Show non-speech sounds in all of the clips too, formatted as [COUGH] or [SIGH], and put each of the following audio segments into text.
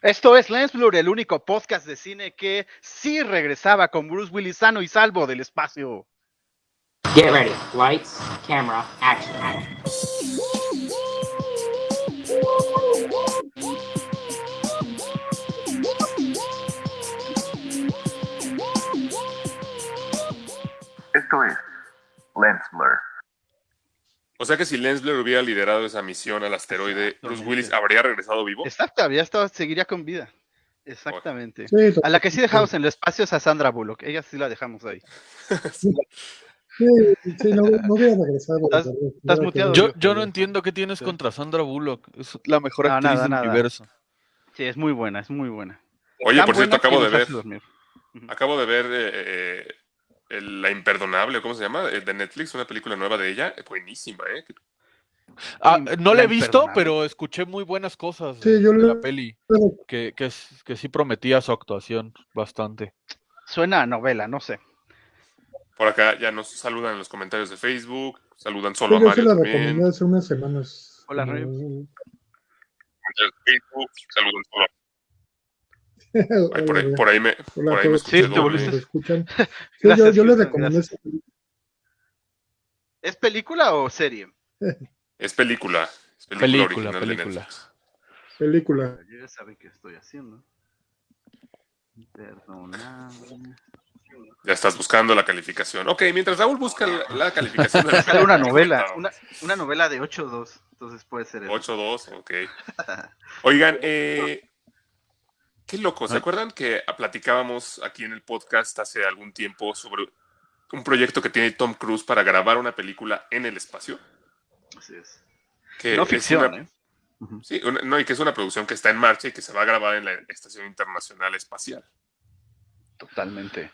Esto es Lens Blur, el único podcast de cine que sí regresaba con Bruce Willis sano y salvo del espacio. Get ready. Lights, camera, action. Esto es Lens Blur. O sea que si Lensblur hubiera liderado esa misión al asteroide, Bruce Willis habría regresado vivo. Exacto, habría estado, seguiría con vida. Exactamente. Sí, A la que sí dejamos en el espacio es a Sandra Bullock. Ella sí la dejamos ahí. sí, sí, no, no hubiera regresado. Estás- pero- estás hubiera muteado, Yo, yo no entiendo qué tienes Sí. contra Sandra Bullock. Es la mejor No, actriz nada, del nada. universo. Sí, es muy buena, es muy buena. Oye, Tan por cierto, acabo de ver, acabo de ver eh, eh, el- La Imperdonable, ¿cómo se llama? El de Netflix, una película nueva de ella. Buenísima, ¿eh? Ah, no la he visto, pero escuché muy buenas cosas Sí, de, yo de le- la peli. Que, que, sí prometía su actuación bastante. Suena a novela, no sé. Por acá ya nos saludan en los comentarios de Facebook, saludan solo a yo se Mario la también. recomendé hace unas semanas. Hola, Facebook, saludan solo a Ay, por, ahí, por ahí me, hola por ahí me Sí, te volviste- escuchan. [LAUGHS] Sí, Gracias, yo, yo le Houston, recomendé gracias. esa película. ¿Es película o serie? [LAUGHS] Es película. Es película, Película, original de película. Netflix. película. Yo ya saben qué estoy haciendo. Perdonable. Ya estás buscando la calificación. Ok, mientras Raúl busca la, la calificación de la [LAUGHS] una novela, una, una novela de 8-2, entonces puede ser eso. 8-2, ok. Oigan, eh, qué loco, ¿se acuerdan que platicábamos aquí en el podcast hace algún tiempo sobre un proyecto que tiene Tom Cruise para grabar una película en el espacio? Así es. Que No es ficción, una- ¿eh? Sí, una- no, y que es una producción que está en marcha y que se va a grabar en la Estación Internacional Espacial. Totalmente.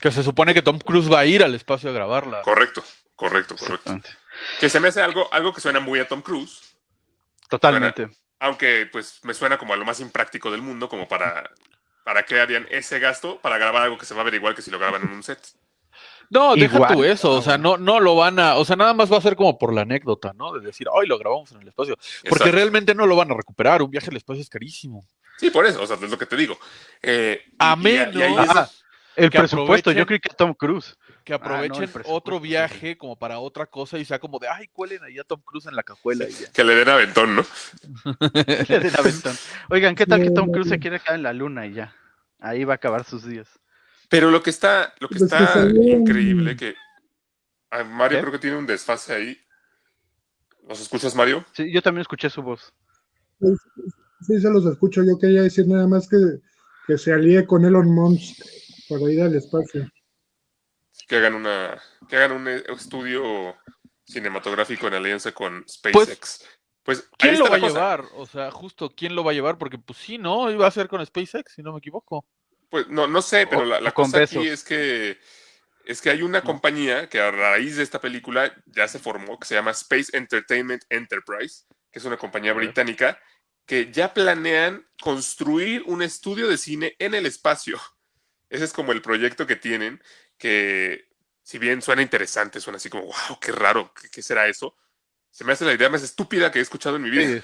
Que se supone que Tom Cruise va a ir al espacio a grabarla. Correcto, correcto, correcto. Que se me hace algo, algo que suena muy a Tom Cruise, Totalmente. Aunque pues me suena como a lo más impráctico del mundo, como para, para qué harían ese gasto para grabar algo que se va a ver igual que si lo graban en un set. No, deja Igual. tú eso, o sea, no, no lo van a, o sea, nada más va a ser como por la anécdota, ¿no? De decir, ay, lo grabamos en el espacio. Porque Exacto. realmente no lo van a recuperar, un viaje al espacio es carísimo. Sí, por eso, o sea, es lo que te digo. Eh, y- A y- menos- y ahí es- Ah, el que presupuesto, yo creí que Tom Cruise. Que Ah, no, aprovechen otro sí, viaje como para otra cosa y sea como de, ay, cuelen ahí a Tom Cruise en la cajuela y ya. que le den aventón, ¿no? [LAUGHS] Le den aventón. Oigan, ¿qué tal que Tom Cruise se quiere quedar en la luna y ya? Ahí va a acabar sus días. Pero lo que está, lo que Pues que está un- increíble que Mario ¿Qué? creo que tiene un desfase ahí. ¿Nos escuchas, Mario? Sí, yo también escuché su voz. Sí, se los escucho. Yo quería decir nada más que, que se alíe con Elon Musk para ir al espacio. Que hagan una, que hagan un estudio cinematográfico en alianza con SpaceX. Pues, ahí ¿Quién lo va a llevar? O sea, justo, ¿quién lo va a llevar? Porque pues sí, ¿no? Iba a ser con SpaceX, si no me equivoco. Pues no, no sé, pero O- la, la o cosa aquí es que es que hay una compañía que a raíz de esta película ya se formó, que se llama Space Entertainment Enterprise, que es una compañía británica, que ya planean construir un estudio de cine en el espacio. Ese es como el proyecto que tienen, que si bien suena interesante, suena así como, wow, qué raro, ¿qué, qué será eso? Se me hace la idea más estúpida que he escuchado en mi vida.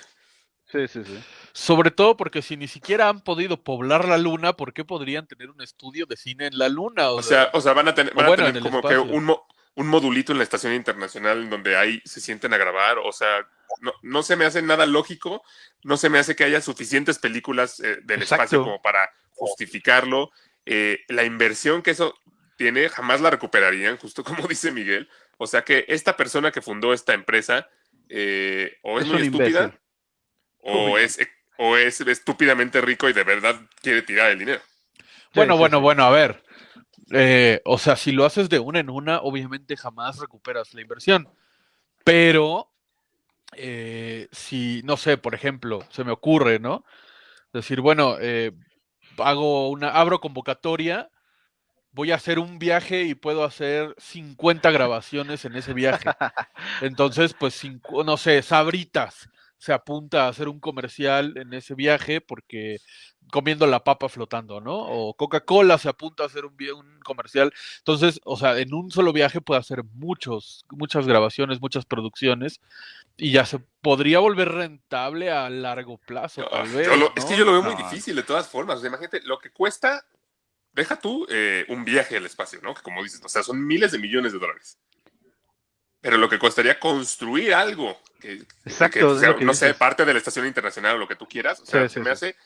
Sí, sí, sí. sí. Sobre todo porque si ni siquiera han podido poblar la luna, ¿por qué podrían tener un estudio de cine en la luna? O sea, o sea, van a van a tener como que un, mo- un modulito en la estación internacional en donde ahí se sienten a grabar. O sea, no, no se me hace nada lógico, no se me hace que haya suficientes películas eh, del Exacto. espacio como para justificarlo. Eh, la inversión que eso tiene jamás la recuperarían, justo como [LAUGHS] dice Miguel. O sea que esta persona que fundó esta empresa eh, o es, Es muy estúpida imbécil. o es, o es estúpidamente rico y de verdad quiere tirar el dinero. bueno, sí, bueno, sí. bueno, a ver. Eh, o sea, si lo haces de una en una, obviamente jamás recuperas la inversión. Pero, eh, si, no sé, por ejemplo, se me ocurre, ¿no? Decir, bueno, eh, hago una, abro convocatoria, voy a hacer un viaje y puedo hacer 50 grabaciones en ese viaje. [LAUGHS] Entonces, pues, cincu- no sé, sabritas. se apunta a hacer un comercial en ese viaje porque comiendo la papa flotando, ¿no? O Coca-Cola se apunta a hacer un, comercial. Entonces, o sea, en un solo viaje puede hacer muchos, muchas grabaciones, muchas producciones y ya se podría volver rentable a largo plazo, Yo- tal yo vez. lo- Es que ¿no? yo lo veo muy No. difícil de todas formas. O sea, imagínate, lo que cuesta, deja tú eh, un viaje al espacio, ¿no? Que como dices, o sea, son miles de millones de dólares. Pero lo que costaría construir algo, que, Exacto, que es sea, lo que no sé, parte de la estación internacional o lo que tú quieras, o sea, Sí, se sí, me sí. hace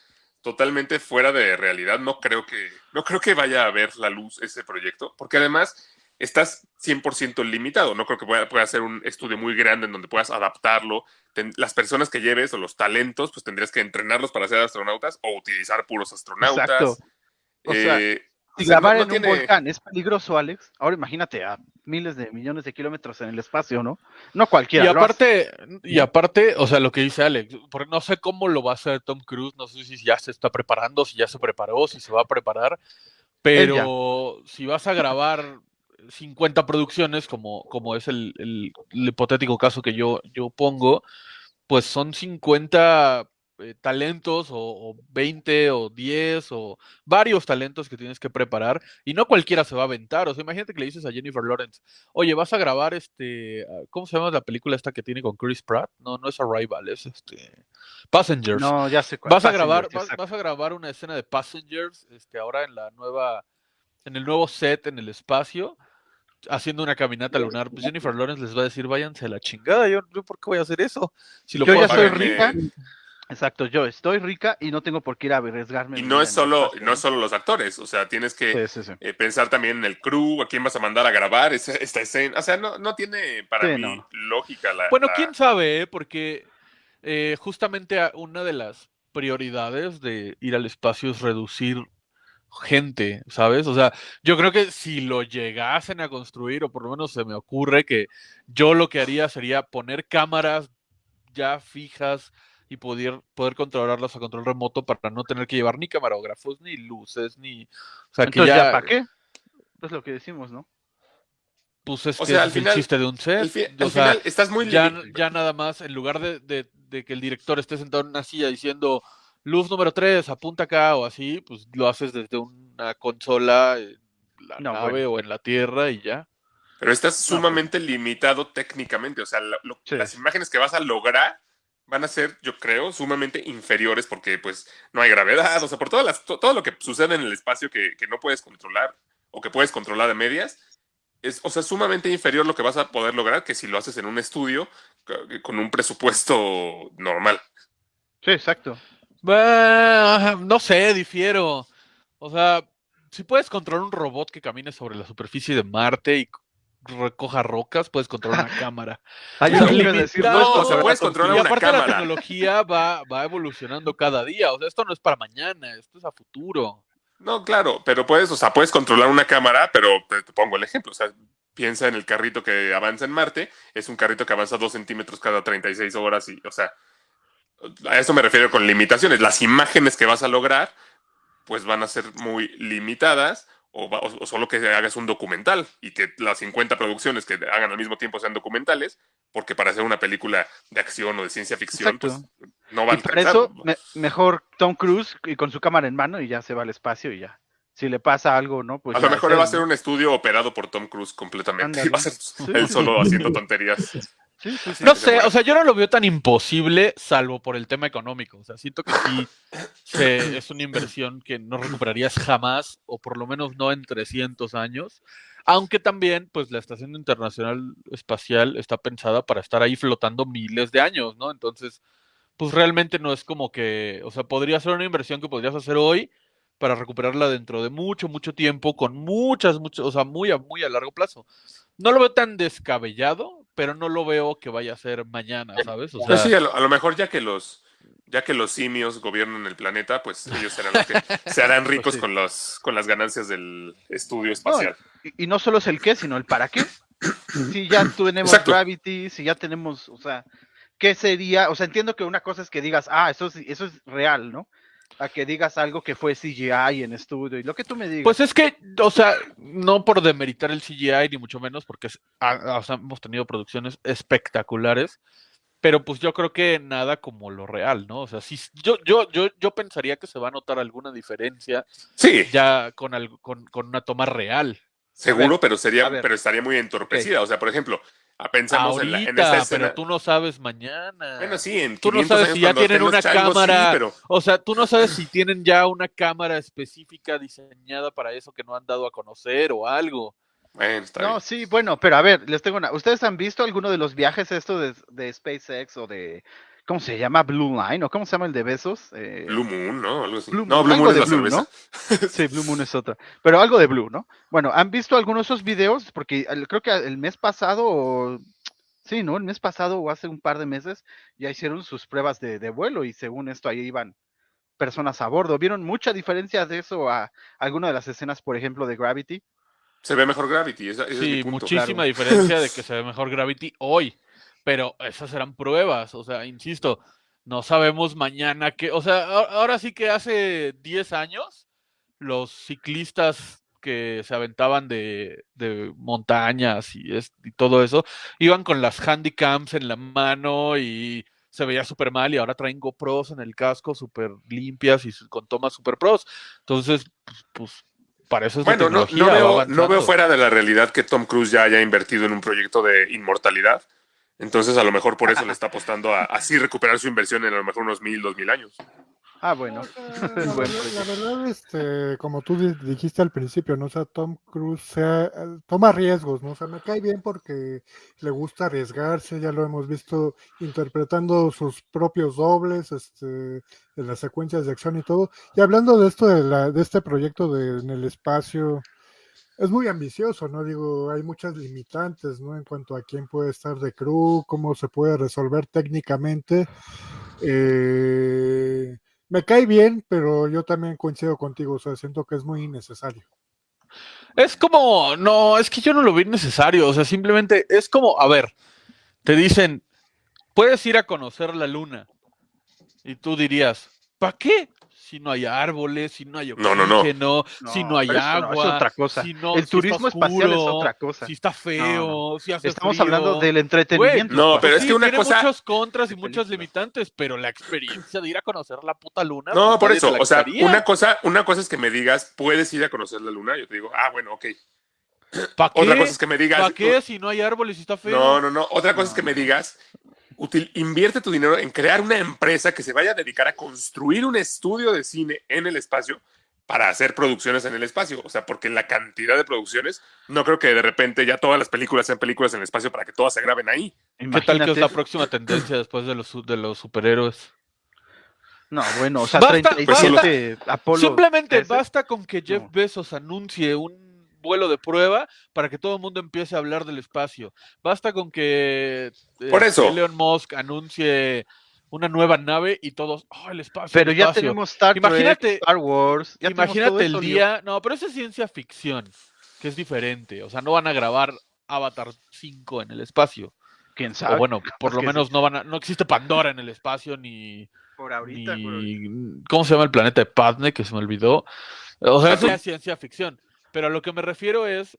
totalmente fuera de realidad. No creo que, no creo que vaya a ver la luz ese proyecto, porque además estás 100% limitado. No creo que pueda, pueda ser un estudio muy grande en donde puedas adaptarlo. Ten- las personas que lleves o los talentos, pues tendrías que entrenarlos para ser astronautas o utilizar puros astronautas. Exacto. O sea, Si o sea, grabar no en tiene- un volcán es peligroso, Alex. Ahora imagínate a miles de millones de kilómetros en el espacio, ¿no? No cualquiera. Y lo hace. aparte, y aparte, o sea, lo que dice Alex, porque no sé cómo lo va a hacer Tom Cruise, no sé si ya se está preparando, si ya se preparó, si se va a preparar, pero si vas a grabar 50 producciones, como, como es el, el- el hipotético caso que yo, yo pongo, pues son 50 eh, talentos o, o 20 o 10 o varios talentos que tienes que preparar y no cualquiera se va a aventar. O sea, imagínate que le dices a Jennifer Lawrence, oye, vas a grabar este, ah, ¿cómo se llama la película esta que tiene con Chris Pratt? No, no es Arrival, es este Passengers. No, ya sé cuál. vas a grabar, vas, a grabar una escena de Passengers, este, ahora en la nueva, en el nuevo set en el espacio, haciendo una caminata lunar. Pues Jennifer Lawrence les va a decir, váyanse a la chingada. Yo, yo ¿por qué voy a hacer eso? Si lo Yo puedo ya hacer soy Págame. rica. Exacto, yo estoy rica y no tengo por qué ir a arriesgarme. Y no es solo, no es solo los actores, o sea, tienes que Sí, sí, sí. eh, pensar también en el crew, a quién vas a mandar a grabar esa- esta escena. O sea, no, no tiene para Sí, mí no. lógica la. Bueno, la- quién sabe, ¿eh? porque eh, justamente una de las prioridades de ir al espacio es reducir gente, ¿sabes? O sea, yo creo que si lo llegasen a construir, o por lo menos se me ocurre que yo lo que haría sería poner cámaras ya fijas y poder, poder controlarlas a control remoto para no tener que llevar ni camarógrafos, ni luces, ni... O sea, que Entonces, ¿ya, ya, para qué? Es lo que decimos, ¿no? pues es O que sea, al es el final- chiste de un set. al, fi- o al sea, final estás muy ya, ya nada más, en lugar de, de- de que el director esté sentado en una silla diciendo luz número 3, apunta acá o así, pues lo haces desde una consola en la No, nave bueno. o en la tierra y ya. Pero estás sumamente limitado técnicamente. O sea, lo- lo- Sí. las imágenes que vas a lograr van a ser, yo creo, sumamente inferiores porque pues no hay gravedad. O sea, por todo lo que sucede en el espacio que, no puedes controlar o que puedes controlar a medias. Es, o sea, sumamente inferior lo que vas a poder lograr que si lo haces en un estudio con un presupuesto normal. Sí, exacto. No sé, difiero. O sea, si puedes controlar un robot que camine sobre la superficie de Marte y recoja rocas, puedes controlar una cámara. [LAUGHS] Ay, O yo sea, iba a decir, no es o sea, controlar puedes la controlar y una aparte la cámara. tecnología va, va evolucionando cada día. O sea, esto no es para mañana, esto es a futuro. No, claro, pero puedes, o sea, puedes controlar una cámara, pero te, te pongo el ejemplo. O sea, piensa en el carrito que avanza en Marte, es un carrito que avanza dos centímetros cada 36 horas y, o sea, a eso me refiero con limitaciones. Las imágenes que vas a lograr, pues van a ser muy limitadas o, va- o- o solo que hagas un documental y que las 50 producciones que hagan al mismo tiempo sean documentales, porque para hacer una película de acción o de ciencia ficción, Exacto. pues no va a alcanzar. eso, me- mejor Tom Cruise y con su cámara en mano y ya se va al espacio y ya. Si le pasa algo, ¿no? Pues a lo mejor va a ser un estudio operado por Tom Cruise completamente. Ándale. Y va a ser [LAUGHS] él solo haciendo tonterías. [LAUGHS] Sí, sí, sí. No sé, o sea, yo no lo veo tan imposible, salvo por el tema económico. O sea, siento que sí se- es una inversión que no recuperarías jamás, o por lo menos no en 300 años. Aunque también, pues la Estación Internacional Espacial está pensada para estar ahí flotando miles de años, ¿no? Entonces, pues realmente no es como que, o sea, podría ser una inversión que podrías hacer hoy para recuperarla dentro de mucho, mucho tiempo, con muchas, muchas, o sea, muy a, muy a largo plazo. No lo veo tan descabellado, pero no lo veo que vaya a ser mañana, ¿sabes? O sea, Pues sí, a lo, a lo mejor ya que los ya que los simios gobiernan el planeta, pues ellos serán los que [LAUGHS] se harán ricos sí. con los con las ganancias del estudio espacial. Y, y no solo es el qué, sino el para qué. Si ya [COUGHS] tenemos Exacto. Gravity, si ya tenemos, o sea, ¿qué sería? O sea, entiendo que una cosa es que digas, ah, eso es, eso es real, ¿no? A que digas algo que fue CGI en estudio y lo que tú me digas. Pues es que, o sea, no por demeritar el CGI, ni mucho menos, porque es- ah, o sea, hemos tenido producciones espectaculares, pero pues yo creo que nada como lo real, ¿no? O sea, sí, yo, yo, yo, yo pensaría que se va a notar alguna diferencia Sí, ya con, algo, con, con una toma real. seguro, ver, pero sería, a pero estaría muy entorpecida. O sea, por ejemplo, ah, pensamos en, la, en Ahorita, esta escena. pero tú no sabes mañana. Bueno, sí, en Tú no 500 sabes años si ya tienen una changos, sí, cámara. pero O sea, tú no sabes si tienen ya una cámara específica diseñada para eso que no han dado a conocer o algo. bueno, está No, bien. sí, bueno, pero a ver, les tengo una. ¿Ustedes han visto alguno de los viajes estos de, de SpaceX o de. ¿Cómo se llama? Blue Line o cómo se llama el de besos? Eh, Blue Moon, ¿no? Algo así. Blue no, Moon, Blue algo Moon es de la Blue, cerveza. [LAUGHS] Sí, Blue Moon es otra. Pero algo de Blue, ¿no? Bueno, ¿han visto algunos de esos videos? Porque el- creo que el mes pasado, o- sí, ¿no? El mes pasado o hace un par de meses ya hicieron sus pruebas de, de vuelo y según esto ahí iban personas a bordo. ¿Vieron mucha diferencia de eso a alguna de las escenas, por ejemplo, de Gravity? Se ve mejor Gravity, esa- ese es mi Sí, punto. muchísima diferencia [LAUGHS] de que se ve mejor Gravity hoy. Pero esas serán pruebas, o sea, insisto, no sabemos mañana que, o sea, ahora sí que hace 10 años los ciclistas que se aventaban de, de montañas y, es- y todo eso, iban con las handycams en la mano y se veía súper mal y ahora traen GoPros en el casco súper limpias y con tomas súper pros. Entonces, pues, pues, para eso es Bueno, no, no veo, no veo fuera de la realidad que Tom Cruise ya haya invertido en un proyecto de inmortalidad. Entonces, a lo mejor por eso le [LAUGHS] está apostando a así recuperar su inversión en a lo mejor unos mil, dos mil años. Ah, bueno. [LAUGHS] La, la la verdad, este, como tú di- dijiste al principio, ¿no? O sea, Tom Cruise sea- toma riesgos, ¿no? O sea, me cae bien porque le gusta arriesgarse, ya lo hemos visto interpretando sus propios dobles, este, en las secuencias de acción y todo. Y hablando de esto, de, la, de este proyecto de, en el espacio, es muy ambicioso, ¿no? Digo, hay muchas limitantes, ¿no? En cuanto a quién puede estar de crew, cómo se puede resolver técnicamente. Eh, me cae bien, pero yo también coincido contigo, o sea, siento que es muy innecesario. Es como, no, es que yo no lo vi necesario, o sea, simplemente es como, a ver, te dicen, puedes ir a conocer la luna. Y tú dirías, ¿para qué? Si no hay árboles, si no hay No, no, no. oxígeno, si no hay no, agua. es otra cosa. si no- el si turismo está espacial es oscuro, otra cosa. Si está feo, si hace Estamos frío. hablando del entretenimiento. No, pero es Sí, que una tiene cosa- muchos contras y muchas limitantes, pero la experiencia de ir a conocer la puta luna. No, pues, por eso. O sea, una cosa, una cosa es que me digas, puedes ir a conocer la luna. Yo te digo, ah, bueno, ok. ¿Pa' Otra qué? cosa es que me digas. ¿Para qué si no hay árboles y está feo? No, no, no. Otra cosa es que me digas, util- invierte tu dinero en crear una empresa que se vaya a dedicar a construir un estudio de cine en el espacio para hacer producciones en el espacio. O sea, porque la cantidad de producciones, no creo que de repente ya todas las películas sean películas en el espacio para que todas se graben ahí. ¿Qué tal que es Imagínate la próxima tendencia después de los, de los superhéroes? No, bueno, o sea, Basta- 37 Apolo. Simplemente 13. basta con que Jeff No. Bezos anuncie un vuelo de prueba para que todo el mundo empiece a hablar del espacio. Basta con que eh, Por eso. Elon Musk anuncie una nueva nave y todos, oh, el espacio. Pero el ya espacio". tenemos Star Trek, Imagínate- Star Wars. ya Imagínate el eso, día, no, pero eso es ciencia ficción, que es diferente. O sea, no van a grabar Avatar 5 en el espacio. ¿Quién sabe? O bueno, [LAUGHS] por lo sí. menos no van a, no existe Pandora en el espacio ni, por ahorita. por ahorita. ni- ¿cómo se llama el planeta de Padme? Que se me olvidó. O sea, eso es ciencia ficción. Pero a lo que me refiero es,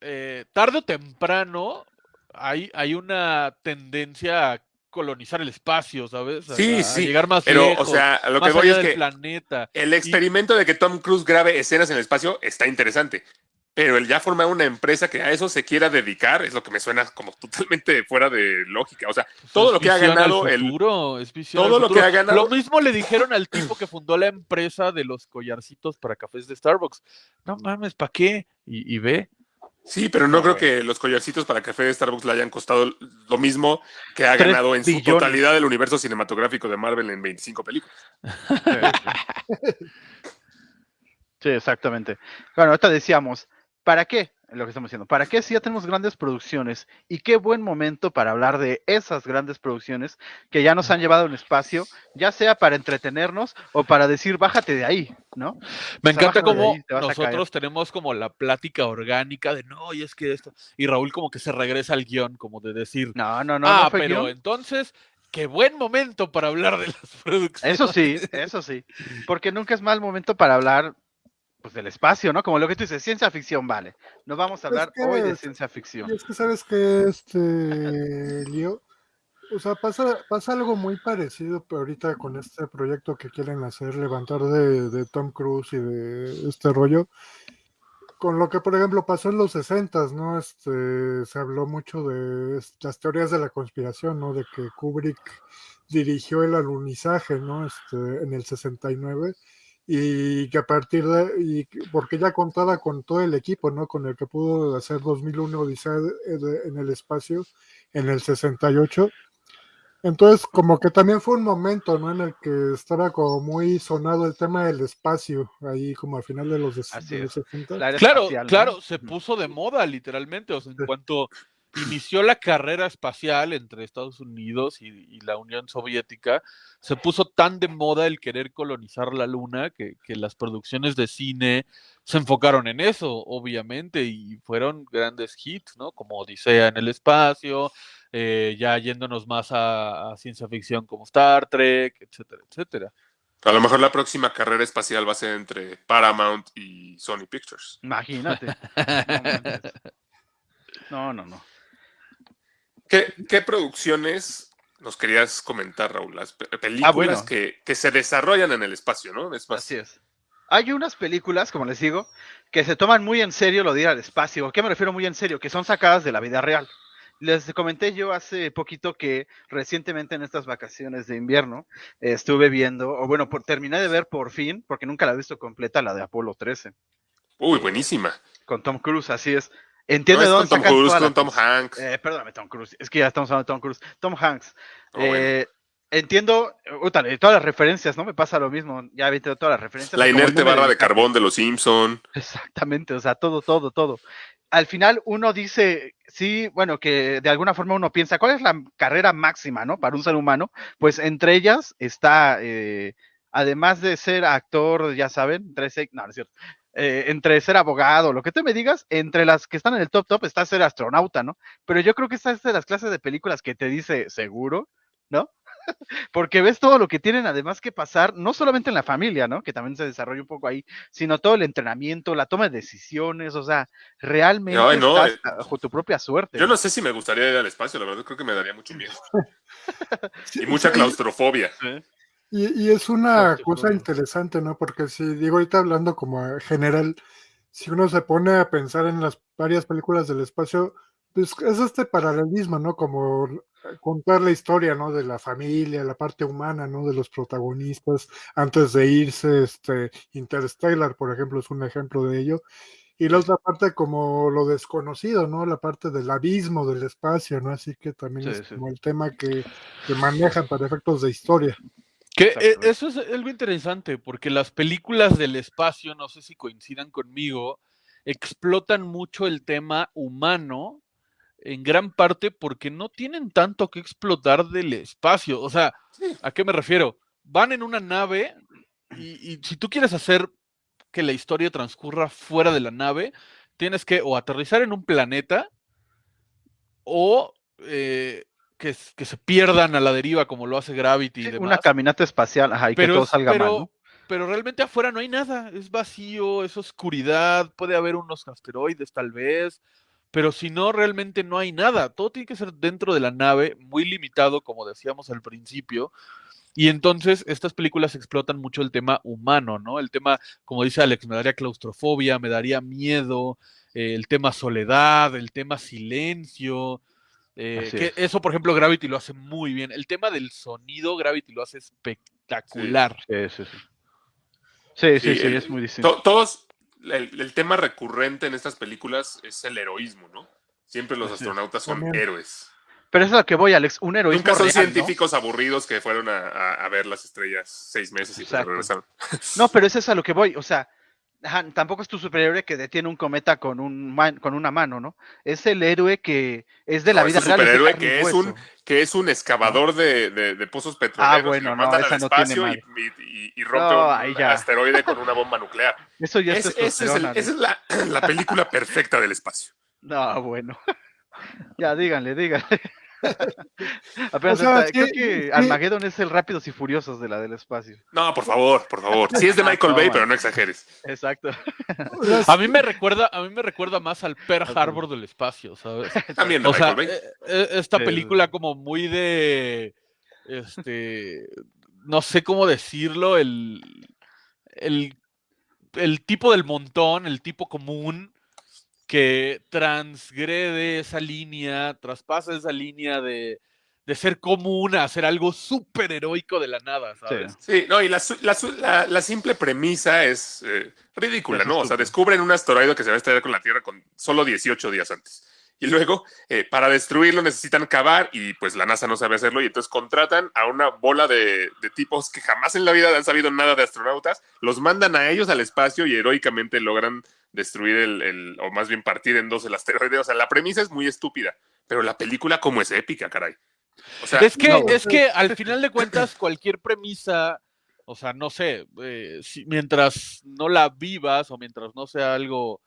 eh, tarde o temprano hay, hay una tendencia a colonizar el espacio, ¿sabes? A- Sí, a sí, llegar más Pero, lejos, o sea, lo que voy es que planeta. el experimento de que Tom Cruise grabe escenas en el espacio está interesante. Pero el ya formar una empresa que a eso se quiera dedicar es lo que me suena como [LAUGHS] totalmente fuera de lógica. O sea, todo es lo que ha ganado el, futuro, es visión todo al lo que ha ganado- Lo mismo le dijeron al tipo que fundó la empresa de los collarcitos para cafés de Starbucks. No mames, ¿para qué? Y, y ve. Sí, pero no No, creo que los collarcitos para café de Starbucks le hayan costado lo mismo que ha ganado en su billones. totalidad el universo cinematográfico de Marvel en 25 películas. [LAUGHS] Sí, exactamente. Bueno, ahorita decíamos, ¿para qué? Lo que estamos diciendo, ¿para qué si ya tenemos grandes producciones? Y qué buen momento para hablar de esas grandes producciones que ya nos han llevado al espacio, ya sea para entretenernos o para decir, bájate de ahí, ¿no? Me O sea, encanta cómo te nosotros tenemos como la plática orgánica de no, y es que esto. Y Raúl como que se regresa al guion, como de decir, No, no, no, ah, no pero guion. entonces, qué buen momento para hablar de las [LAUGHS] producciones. Eso sí, eso sí. Porque nunca es mal momento para hablar pues del espacio, ¿no? Como lo que tú dices, ciencia ficción, vale. No vamos a Es hablar que- hoy de ciencia ficción. Es que sabes que este Lío, O sea, pasa, pasa algo muy parecido pero ahorita con este proyecto que quieren hacer, levantar de, de Tom Cruise y de este rollo. Con lo que, por ejemplo, pasó en los 60, ¿no? Este, se habló mucho de las teorías de la conspiración, ¿no? De que Kubrick dirigió el alunizaje, ¿no? Este, en el 69 y que a partir de, y que- porque ya contaba con todo el equipo, ¿no? Con el que pudo hacer 2001 Odisea de- en el espacio en el 68. Entonces, como que también fue un momento, ¿no? En el que estaba como muy sonado el tema del espacio, ahí como al final de los, de los es. 60. La era Claro, espacial, ¿no? claro, se puso de moda literalmente. O sea, en Sí. cuanto inició la carrera espacial entre Estados Unidos y, y la Unión Soviética, se puso tan de moda el querer colonizar la Luna que, que las producciones de cine se enfocaron en eso, obviamente, y fueron grandes hits, ¿no? Como Odisea en el espacio, eh, ya yéndonos más a, a ciencia ficción como Star Trek, etcétera, etcétera. A lo mejor la próxima carrera espacial va a ser entre Paramount y Sony Pictures. Imagínate. [LAUGHS] No, no, no. ¿Qué, qué producciones nos querías comentar, Raúl? Las pe- películas Ah, bueno. que, que se desarrollan en el espacio, ¿no? Es más, Así es. Hay unas películas, como les digo, que se toman muy en serio lo de ir al espacio. ¿A qué me refiero muy en serio? Que son sacadas de la vida real. Les comenté yo hace poquito que recientemente en estas vacaciones de invierno estuve viendo, o bueno, por, terminé de ver por fin, porque nunca la he visto completa, la de Apolo 13, Uy, buenísima. con Tom Cruise, así es. Entiendo es de con dónde Tom Cruise, con Tom Hanks. Eh, perdóname, Tom Cruise. Es que ya estamos hablando de Tom Cruise. Tom Hanks. Oh, bueno. Eh, Entiendo, todas las referencias, ¿no? Me pasa lo mismo. Ya vi todas las referencias. La inerte barra de carbón de los Simpson. Exactamente, o sea, todo, todo, todo. Al final uno dice, sí, bueno, que de alguna forma uno piensa, ¿cuál es la carrera máxima, no? Para un ser humano. Pues entre ellas está, eh, además de ser actor, ya saben, entre ser- no, no es cierto, eh, entre ser abogado, lo que tú me digas, entre las que están en el top top está ser astronauta, ¿no? Pero yo creo que esta es de las clases de películas que te dice seguro, ¿no? [LAUGHS] Porque ves todo lo que tienen además que pasar, no solamente en la familia, ¿no? Que también se desarrolla un poco ahí, sino todo el entrenamiento, la toma de decisiones, o sea, realmente Ay, no, estás eh, bajo tu propia suerte. Yo no sé si me gustaría ir al espacio, la verdad creo que me daría mucho miedo. [LAUGHS] Y mucha sí, claustrofobia. Y, y es una cosa interesante, ¿no? Porque si digo ahorita hablando como general, si uno se pone a pensar en las varias películas del espacio, pues es este paralelismo, ¿no? Como contar la historia, ¿no? De la familia, la parte humana, ¿no? De los protagonistas antes de irse, este Interstellar, por ejemplo, es un ejemplo de ello. Y la otra parte como lo desconocido, ¿no? La parte del abismo del espacio, ¿no? Así que también Sí, es sí. como el tema que, que manejan para efectos de historia. Que eh, eso es algo interesante, porque las películas del espacio, no sé si coincidan conmigo, explotan mucho el tema humano, en gran parte porque no tienen tanto que explotar del espacio. O sea, ¿a qué me refiero? Van en una nave y, y si tú quieres hacer que la historia transcurra fuera de la nave, tienes que o aterrizar en un planeta o eh, que, se pierdan a la deriva como lo hace Gravity y Sí, demás una caminata espacial, ajá, y que todo es- salga pero, mal, ¿no? pero realmente afuera no hay nada, es vacío, es oscuridad, puede haber unos asteroides tal vez, pero si no, realmente no hay nada, todo tiene que ser dentro de la nave, muy limitado, como decíamos al principio, y entonces estas películas explotan mucho el tema humano, ¿no? El tema, como dice Alex, me daría claustrofobia, me daría miedo, eh, el tema soledad, el tema silencio. Eh, Así que es. eso, por ejemplo, Gravity lo hace muy bien. El tema del sonido, Gravity lo hace espectacular. Sí, sí, sí. Sí, sí, Sí, sí, el- es muy distinto. To- todos, el, el tema recurrente en estas películas es el heroísmo, ¿no? Siempre los astronautas son También. héroes. Pero eso es a lo que voy, Alex, un heroísmo Nunca son real, ¿no? científicos aburidos que fueron a, a- a ver las estrellas seis meses y regresaron. No, pero [LAUGHS] eso es a lo que voy, o sea, ajá, tampoco es tu superhéroe que detiene un cometa con un man- con una mano, ¿no? Es el héroe que es de la No, vida real. es de superhéroe que es un- que es un excavador de, de- de pozos petroleros. Ah, bueno, y lo no, esa al no tiene espacio y, y- y- rompe No, un asteroide con una bomba [LAUGHS] nuclear. Eso ya es, Es- el- esa es la, la película [LAUGHS] perfecta del espacio. No, bueno. [LAUGHS] ya, díganle, díganle. [LAUGHS] Apenas O sea, está- creo que sí. Armageddon es el Rápidos y Furiosos de la del espacio. No, por favor, por favor. Sí es de [LAUGHS] Michael No, Bay, man. pero no exageres. Exacto. A mí me recuerda, a mí me recuerda más al Pearl Harbor del espacio, ¿sabes? [LAUGHS] También de O sea, Michael Bay. eh, eh, esta El- película como muy de, este, no sé cómo decirlo, el, el, el tipo del montón, el tipo común que transgrede esa línea, traspasa esa línea de, de ser común a hacer algo súper heroico de la nada, ¿sabes? Sí, no, y la, la, su- la- la simple premisa es eh, ridícula, Es ¿no? O sea, descubren un asteroide que se va a estrellar con la Tierra con solo 18 días antes. Y luego, eh, para destruirlo necesitan cavar y pues la NASA no sabe hacerlo y entonces contratan a una bola de, de tipos que jamás en la vida han sabido nada de astronautas, los mandan a ellos al espacio y heroicamente logran destruir el, el- o más bien partir en dos el asteroide. O sea, la premisa es muy estúpida, pero la película como es épica, caray. O sea, Es que, no, es que al final de cuentas, cualquier premisa, o sea, no sé, eh, si- mientras no la vivas o mientras no sea algo,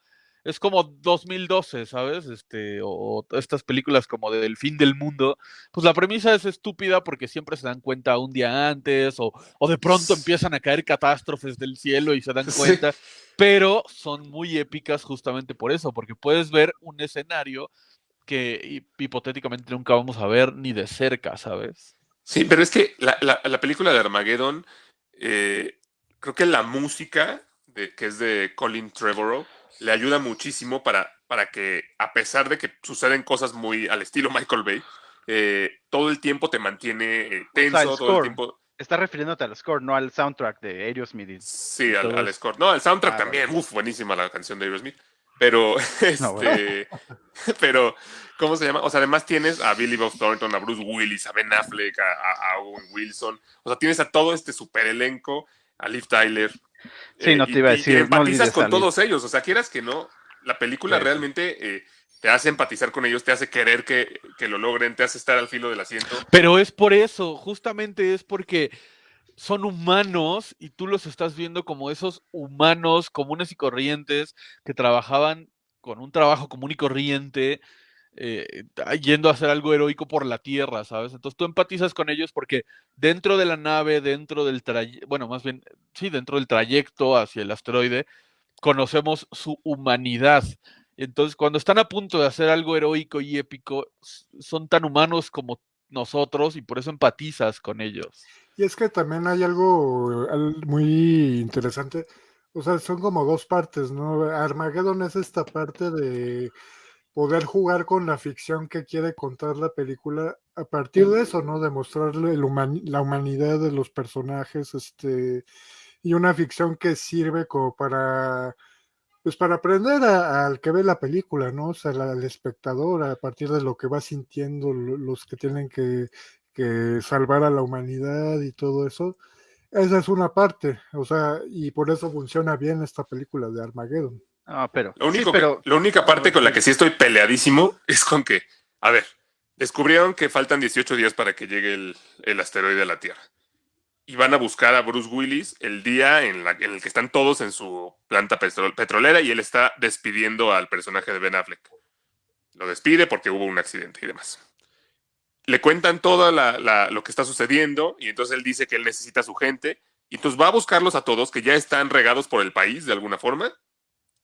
es como 2012, ¿sabes? Este, o, o estas películas como de del fin del mundo, pues la premisa es estúpida porque siempre se dan cuenta un día antes o, o de pronto empiezan a caer catástrofes del cielo y se dan Sí. cuenta, pero son muy épicas justamente por eso, porque puedes ver un escenario que hi- hipotéticamente nunca vamos a ver ni de cerca, ¿sabes? Sí, pero es que la, la- la película de Armageddon, eh, creo que la música, de, que es de Colin Trevorrow, le ayuda muchísimo para, para que, a pesar de que suceden cosas muy al estilo Michael Bay, eh, todo el tiempo te mantiene eh, tenso, el todo el tiempo. Está refiriéndote al score, no al soundtrack de Aerosmith. Sí, al, al score. No, el soundtrack Ah, también. bueno. Uf, buenísima la canción de Aerosmith. Pero, este, [LAUGHS] No, bueno. [LAUGHS] pero, ¿cómo se llama? O sea, además tienes a Billy Bob Thornton, a Bruce Willis, a Ben Affleck, a- a Owen Wilson. O sea, tienes a todo este super elenco, a Liv Tyler. Eh, Sí, no te iba a y- y decir, no empatizas con todos ellos. O sea, quieras que no, la película sí. realmente eh, te hace empatizar con ellos, te hace querer que, que lo logren, te hace estar al filo del asiento. Pero es por eso, justamente es porque son humanos y tú los estás viendo como esos humanos comunes y corrientes que trabajaban con un trabajo común y corriente, eh, yendo a hacer algo heroico por la tierra, ¿sabes? Entonces tú empatizas con ellos porque dentro de la nave, dentro del trayecto, bueno, más bien, sí, dentro del trayecto hacia el asteroide, conocemos su humanidad. Entonces, cuando están a punto de hacer algo heroico y épico, son tan humanos como nosotros y por eso empatizas con ellos. Y es que también hay algo al- muy interesante. O sea, son como dos partes, ¿no? Armageddon es esta parte de poder jugar con la ficción que quiere contar la película a partir de eso, ¿no? Demostrarle el human- la humanidad de los personajes, este, y una ficción que sirve como para, pues para aprender al que ve la película, ¿no? O sea, la- al espectador, a partir de lo que va sintiendo lo- los que tienen que, que salvar a la humanidad y todo eso. Esa es una parte, o sea, y por eso funciona bien esta película de Armageddon. No, pero. Lo único sí, pero que- la única parte con la que sí estoy peleadísimo [LAUGHS] es con que, a ver, descubrieron que faltan 18 días para que llegue el, el asteroide a la Tierra. Y van a buscar a Bruce Willis el día en, la- en el que están todos en su planta petro- petrolera y él está despidiendo al personaje de Ben Affleck. Lo despide porque hubo un accidente y demás. Le cuentan todo lo que está sucediendo y entonces él dice que él necesita a su gente y entonces va a buscarlos a todos que ya están regados por el país de alguna forma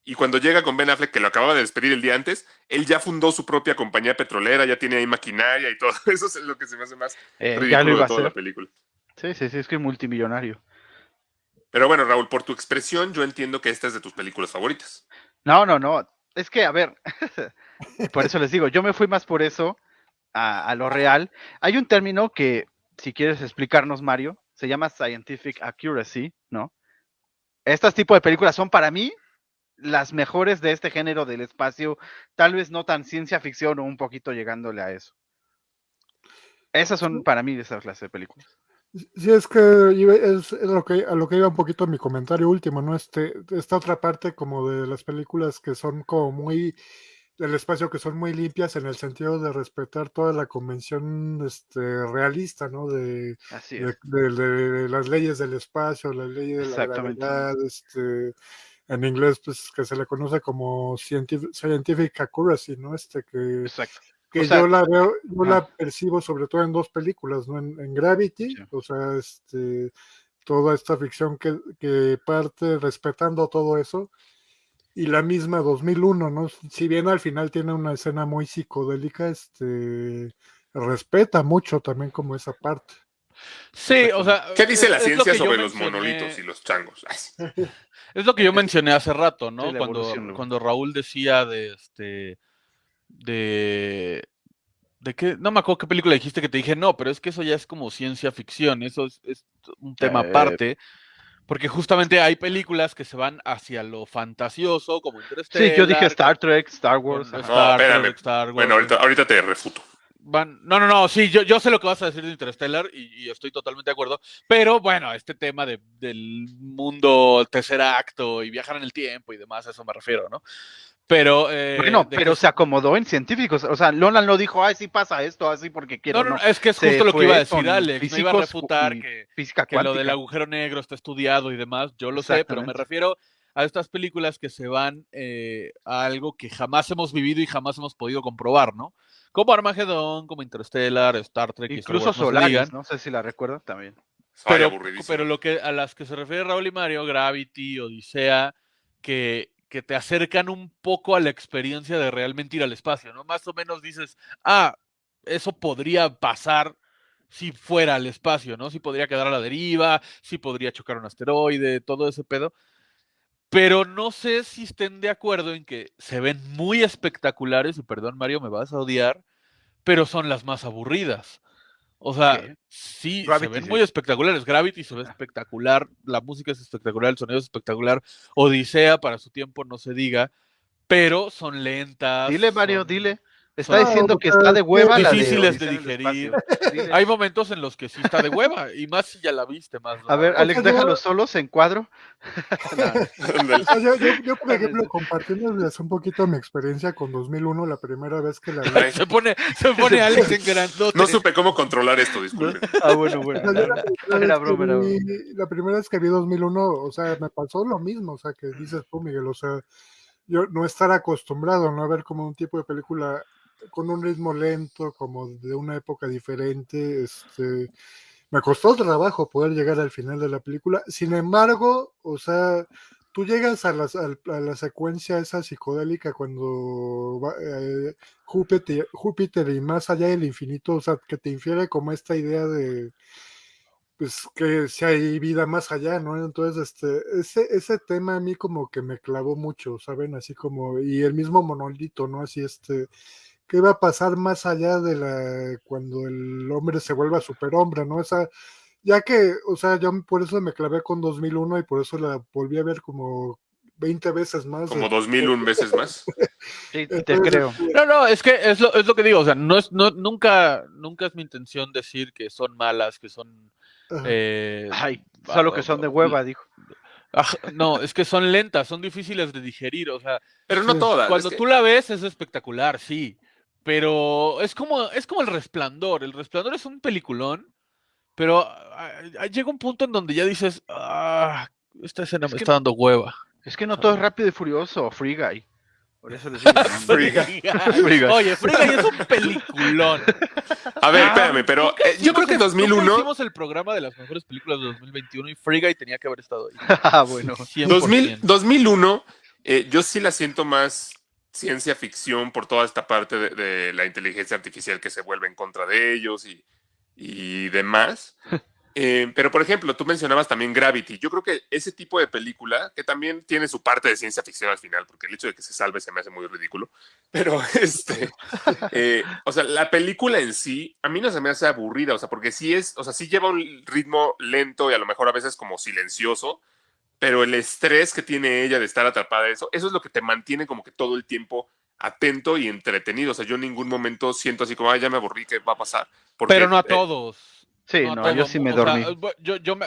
y cuando llega con Ben Affleck, que lo acababa de despedir el día antes, él ya fundó su propia compañía petrolera, ya tiene ahí maquinaria y todo. [LAUGHS] Eso es lo que se me hace más eh, ridículo de toda la película. Sí, sí, sí, es que es multimillonario. Pero bueno, Raúl, por tu expresión, yo entiendo que esta es de tus películas favoritas. No, no, no. Es que, a ver, [LAUGHS] por eso les digo, yo me fui más por eso a, a lo real. Hay un término que, si quieres explicarnos, Mario, se llama scientific accuracy, ¿no? Estos tipos de películas son para mí las mejores de este género del espacio, tal vez no tan ciencia ficción o un poquito llegándole a eso. Esas son para mí esas clases de películas. Sí, es que es, es lo que, a lo que iba un poquito mi comentario último, ¿no? Este, esta otra parte como de las películas que son como muy del espacio que son muy limpias en el sentido de respetar toda la convención este, realista, ¿no? De, Así de, es. de- de- de las leyes del espacio, las leyes de la gravedad, este, en inglés, pues que se le conoce como scientific, scientific accuracy, ¿no? Este que Exacto. que O sea, yo la veo, yo la percibo sobre todo en dos películas, ¿no? En, en Gravity, Sí. o sea, este, toda esta ficción que, que parte respetando todo eso, y la misma 2001, ¿no? Si bien al final tiene una escena muy psicodélica, este, respeta mucho también como esa parte. Sí, o sea. ¿Qué dice la es lo ciencia sobre los mencioné- monolitos y los changos? [LAUGHS] Es lo que yo mencioné hace rato, ¿no? Sí, la cuando, cuando Raúl decía de este. de. ¿De qué? No me acuerdo qué película dijiste que te dije, no, pero es que eso ya es como ciencia ficción, eso es, es un tema Eh. aparte. Porque justamente hay películas que se van hacia lo fantasioso, como Interstellar. Sí, yo dije Star Trek, Star Wars. No, Star espérame. Trek, Star Wars. Bueno, ahorita, ahorita te refuto. Van- no, no, no, sí, yo, yo sé lo que vas a decir de Interstellar y, y estoy totalmente de acuerdo, pero bueno, este tema de- del mundo tercer acto y viajar en el tiempo y demás, a eso me refiero, ¿no? Pero... eh, Bueno, pero que- se acomodó en científicos. O sea, Nolan no dijo, ay, sí pasa esto, así porque quiero. No, no, No, es que es Se justo lo que iba a decir Alex, me iba a físicos refutar que, Física que lo del agujero negro está estudiado y demás, yo lo sé, pero me refiero a estas películas que se van eh, a algo que jamás hemos vivido y jamás hemos podido comprobar, ¿no? Como Armagedón, como Interstellar, Star Trek, y Star Incluso Wars, Solaris, no sé si la recuerdan también. Pero, aburridísimo. pero lo que a las que se refiere Raúl y Mario, Gravity, Odisea, que, que te acercan un poco a la experiencia de realmente ir al espacio, ¿no? Más o menos dices, ah, eso podría pasar si fuera al espacio, ¿no? Si podría quedar a la deriva, si podría chocar un asteroide, todo ese pedo. Pero no sé si estén de acuerdo en que se ven muy espectaculares, y perdón Mario, me vas a odiar, pero son las más aburridas. O sea, ¿Qué? sí, Gravity, se ven sí. muy espectaculares. Gravity se ve espectacular, la música es espectacular, el sonido es espectacular. Odisea, para su tiempo, no se diga, pero son lentas. Dile, Mario, son- dile. Está diciendo que está de hueva la de difíciles de en el digerir. Hay momentos en los que sí está de hueva, y más si ya la viste más. A ver, ¿no? Alex, O sea, yo- déjalos solos en cuadro. [LAUGHS] Ándale. O sea, yo, yo- yo, por ejemplo, compartiéndoles un poquito mi experiencia con 2001, la primera vez que la vi. Se pone, se pone [LAUGHS] Alex en grandote. no supe cómo controlar esto, disculpen. [LAUGHS] Ah, bueno, O bueno. sea, yo la, primera Era vez que broma, era vi- la primera vez que vi 2001, o sea, me pasó lo mismo, o sea, que dices tú, Miguel, o sea, yo no estar acostumbrado, ¿no? A ver como un tipo de película con un ritmo lento, como de una época diferente, este, me costó trabajo poder llegar al final de la película, sin embargo, o sea, tú llegas a la, a la secuencia esa psicodélica cuando va, eh, Júpiter, Júpiter y más allá del infinito, o sea, que te infiere como esta idea de pues que si hay vida más allá, ¿no? Entonces, este, ese, ese tema a mí como que me clavó mucho, ¿saben? Así como, y el mismo monolito, ¿no? Así, este, ¿qué va a pasar más allá de la, cuando el hombre se vuelva superhombre, ¿no? Esa, ya que, o sea, yo por eso me clavé con 2001 y por eso la volví a ver como 20 veces más. Como dos mil un veces más. Sí, te Entonces, creo. este, No, no, es que es lo, es lo que digo, o sea, no es, no, nunca, nunca es mi intención decir que son malas, que son eh, Ay, solo que son de hueva, dijo. Aj- no, es que son lentas, son difíciles de digerir, o sea, Pero no todas. cuando es que- tú la ves es espectacular, sí, pero es como, es como el resplandor, el resplandor es un peliculón, pero ah, ah, llega un punto en donde ya dices, ah, esta escena Es me que- está dando hueva. Es que no todo es rápido y furioso, Free Guy. Por eso les digo. [LAUGHS] ¿no? Free Guy. Free Guy. Oye, Free Guy es un peliculón. A ver, Ah, espérame, pero eh, yo creo que el- 2001... nunca hicimos el programa de las mejores películas de 2021 y Free Guy tenía que haber estado ahí. [LAUGHS] Ah, bueno. 100%. 2000, 2001, eh, yo sí la siento más ciencia ficción por toda esta parte de, de la inteligencia artificial que se vuelve en contra de ellos y, y demás. [LAUGHS] Eh, pero, por ejemplo, tú mencionabas también Gravity. Yo creo que ese tipo de película, que también tiene su parte de ciencia ficción al final, porque el hecho de que se salve se me hace muy ridículo. [LAUGHS] Pero, este, [LAUGHS] eh, o sea, la película en sí, a mí no se me hace aburrida, o sea, porque sí es, o sea, sí lleva un ritmo lento y a lo mejor a veces como silencioso, pero el estrés que tiene ella de estar atrapada en eso, eso es lo que te mantiene como que todo el tiempo atento y entretenido. O sea, yo en ningún momento siento así como, ay, ya me aburrí, ¿qué va a pasar? Porque, Pero no a eh, todos. Sí, no, yo sí me mu- o sea, dormí. yo, yo me,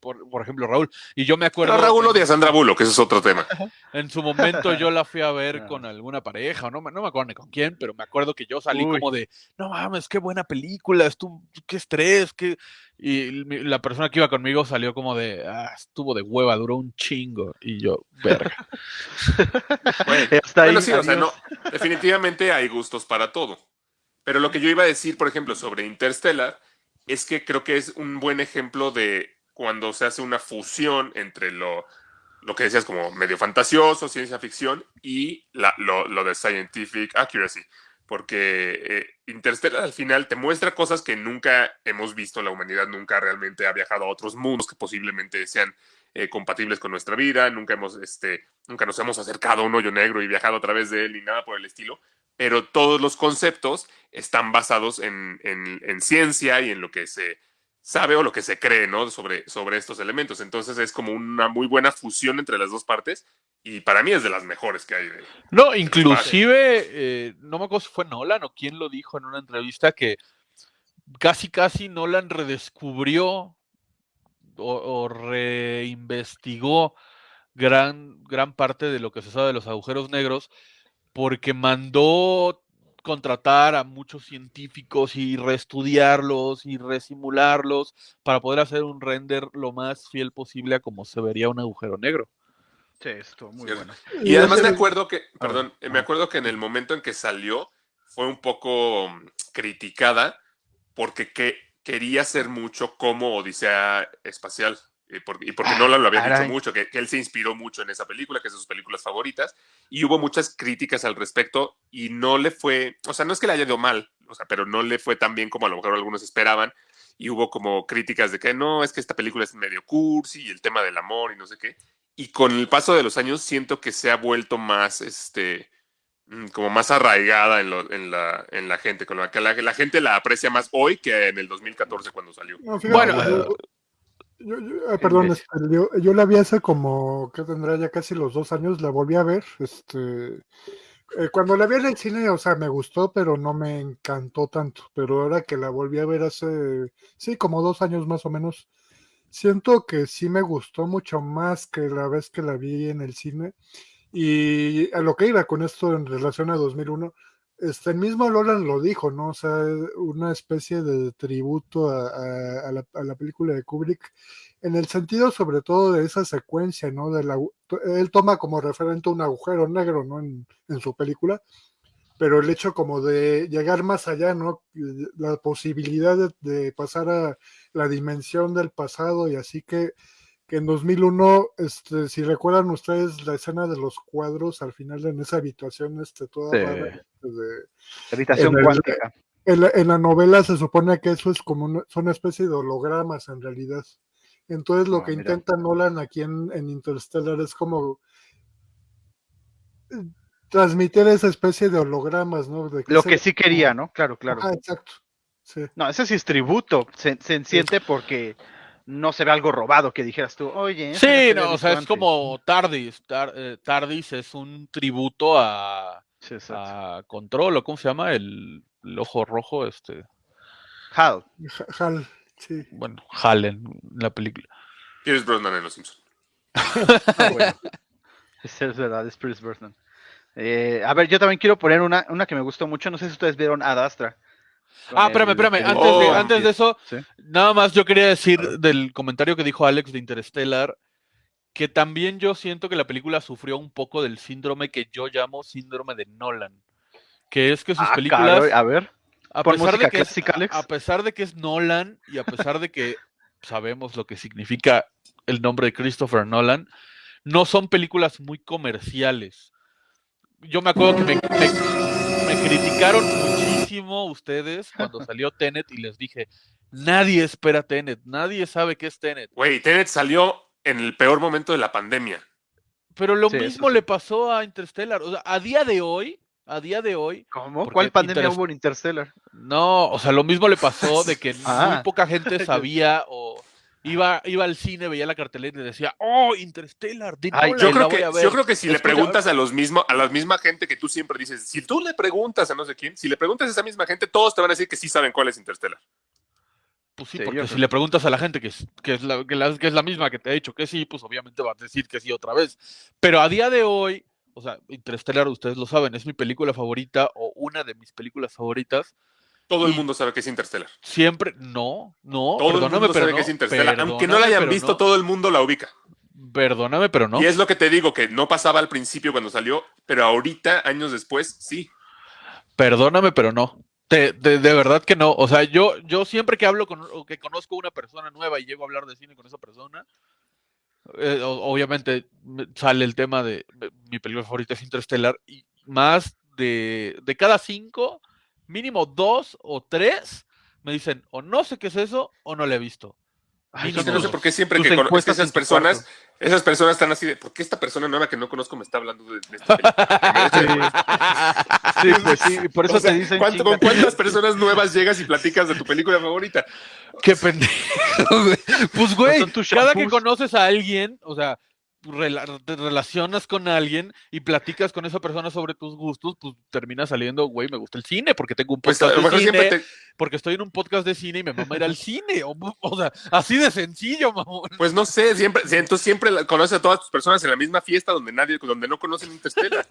por, por ejemplo, Raúl, y yo me acuerdo. pero Raúl odia a Sandra Bullock, ese es otro tema. En su momento yo la fui a ver [LAUGHS] con alguna pareja, o no, me- no me acuerdo ni con quién, pero me acuerdo que yo salí Uy. como de, no mames, qué buena película, estuvo, qué estrés, qué... Y mi- la persona que iba conmigo salió como de, ah, estuvo de hueva, duró un chingo. Y yo, verga. [LAUGHS] Bueno, Hasta ahí, bueno, sí, o sea, no, definitivamente hay gustos para todo. Pero lo que yo iba a decir, por ejemplo, sobre Interstellar, es que creo que es un buen ejemplo de cuando se hace una fusión entre lo, lo que decías como medio fantasioso, ciencia ficción, y lo, lo de scientific accuracy. Porque eh, Interstellar al final te muestra cosas que nunca hemos visto, la humanidad nunca realmente ha viajado a otros mundos que posiblemente sean eh, compatibles con nuestra vida, nunca hemos, este, nunca nos hemos acercado a un hoyo negro y viajado a través de él ni nada por el estilo, pero todos los conceptos están basados en- en ciencia y en lo que se sabe o lo que se cree, ¿no? Sobre, sobre estos elementos. Entonces es como una muy buena fusión entre las dos partes y para mí es de las mejores que hay. de- No, inclusive, eh, no me acuerdo si fue Nolan o quién lo dijo en una entrevista que casi casi Nolan redescubrió o, o reinvestigó gran, gran parte de lo que se sabe de los agujeros negros porque mandó contratar a muchos científicos y reestudiarlos y resimularlos para poder hacer un render lo más fiel posible a como se vería un agujero negro. Sí, estuvo muy Cierto. bueno. Y además me acuerdo que, perdón, ah. me acuerdo que en el momento en que salió fue un poco mm, criticada porque que, quería hacer mucho como Odisea Espacial. Y porque, y porque Ah, Nolan lo había caray. dicho mucho, que, que él se inspiró mucho en esa película, que es de sus películas favoritas, y hubo muchas críticas al respecto, y no le fue, o sea, no es que le haya ido mal, o sea, pero no le fue tan bien como a lo mejor algunos esperaban, y hubo como críticas de que no, es que esta película es medio cursi, y el tema del amor, y no sé qué, y con el paso de los años siento que se ha vuelto más, este, mm, como más arraigada en, lo- en, la, en la gente, con la que la, la gente la aprecia más hoy que en el 2014 cuando salió. No, fíjate, Bueno, yo- yo- yo- eh, perdón, este, yo, yo la vi hace como, que tendrá ya casi los dos años, la volví a ver, este, eh, cuando la vi en el cine, o sea, me gustó, pero no me encantó tanto, pero ahora que la volví a ver hace, sí, como dos años más o menos, siento que sí me gustó mucho más que la vez que la vi en el cine, y a lo que iba con esto en relación a 2001, este, el mismo Nolan lo dijo, ¿no? O sea, una especie de tributo a, a- la, película de Kubrick, en el sentido sobre todo de esa secuencia, ¿no? De la, él toma como referente un agujero negro, ¿no? En, en su película, pero el hecho como de llegar más allá, ¿no? La posibilidad de pasar a la dimensión del pasado y así que que en 2001, este, si recuerdan ustedes la escena de los cuadros al final en esa habitación, este, toda Sí. rara, este, de- Habitación En el- cuántica. en, la, en la novela se supone que eso es como una, son una especie de hologramas en realidad. Entonces lo Ah, que mira. intenta Nolan aquí en, en Interstellar es como eh, transmitir esa especie de hologramas, ¿no? De Lo se- que sí quería, ¿no? Claro, claro. Exacto. Sí. No, ese sí es tributo. Se, se siente porque no se ve algo robado que dijeras tú, oye. Sí, no, o sea, es antes". como Tardis. Tar- eh, Tardis es un tributo a, Sí, a Control, o ¿cómo se llama? El, el ojo rojo, este, Hal. Hal, sí. bueno, Hal en la película. Pierce Brosnan en Los Simpsons. [LAUGHS] Ah, bueno. Es verdad, es Pierce Brosnan. Eh, a ver, yo también quiero poner una, una que me gustó mucho. No sé si ustedes vieron Ad Astra. Ah, el- espérame, espérame. el- Antes, de, antes de eso, Sí. nada más yo quería decir del comentario que dijo Alex de Interstellar, que también yo siento que la película sufrió un poco del síndrome que yo llamo síndrome de Nolan. Que es que sus Ah, películas, caray, a ver. a pesar, de que es, Alex. a pesar de que es Nolan y a pesar de que sabemos lo que significa el nombre de Christopher Nolan, no son películas muy comerciales. Yo me acuerdo que me, me- me criticaron muchísimo ustedes cuando salió Tenet y les dije, nadie espera Tenet, nadie sabe qué es Tenet. Güey, Tenet salió en el peor momento de la pandemia. Pero lo Sí, mismo sí. le pasó a Interstellar. O sea, a día de hoy, a día de hoy, ¿Cómo? ¿Cuál pandemia Interest- hubo en Interstellar? No, o sea, lo mismo le pasó de que [LAUGHS] Ah. muy poca gente [LAUGHS] sabía o iba, iba al cine, veía la cartelera y decía, oh, Interstellar, de Ay, Nolan, Yo creo, que, a ver". yo creo que si le preguntas a los mismos, a la misma gente que tú siempre dices, si tú le preguntas a no sé quién, si le preguntas a esa misma gente, todos te van a decir que sí saben cuál es Interstellar. Pues sí, porque si le preguntas a la gente que es, que, es la, que, la- que es la misma que te ha dicho que sí, pues obviamente va a decir que sí otra vez. Pero a día de hoy, o sea, Interstellar, ustedes lo saben, es mi película favorita o una de mis películas favoritas. Todo el mundo sabe que es Interstellar. Siempre, no, no, Todo el mundo pero sabe no, que es Interstellar. Aunque no la hayan visto, no, todo el mundo la ubica. Perdóname, pero no. Y es lo que te digo, que no pasaba al principio cuando salió, pero ahorita, años después, sí. Perdóname, pero no. Te- de, de verdad que no. O sea, yo, yo siempre que hablo con o que conozco una persona nueva y llego a hablar de cine con esa persona, eh, obviamente me- sale el tema de de- mi película favorita es Interstellar y más de, de cada cinco, mínimo dos o tres me dicen o no sé qué es eso o no la he visto. Ay, no sé dos. por qué siempre Tus que conozco esas personas, cuarto. esas personas están así de, ¿por qué esta persona nueva que no conozco me está hablando de, de esta película? [LAUGHS] Sí, pues sí, por eso O sea, te dicen. ¿cuánto- ¿Con cuántas personas nuevas llegas y platicas de tu película favorita? Qué pendejo, güey. Pues, güey, cada que conoces a alguien, o sea, rela- te relacionas con alguien y platicas con esa persona sobre tus gustos, pues termina saliendo, güey, me gusta el cine porque tengo un Pues podcast lo de cine, te, porque estoy en un podcast de cine y me mama ir al cine. O, o sea, así de sencillo, mamón. pues no sé, siempre, si entonces siempre conoces a todas tus personas en la misma fiesta donde nadie, donde no conocen Interstellar.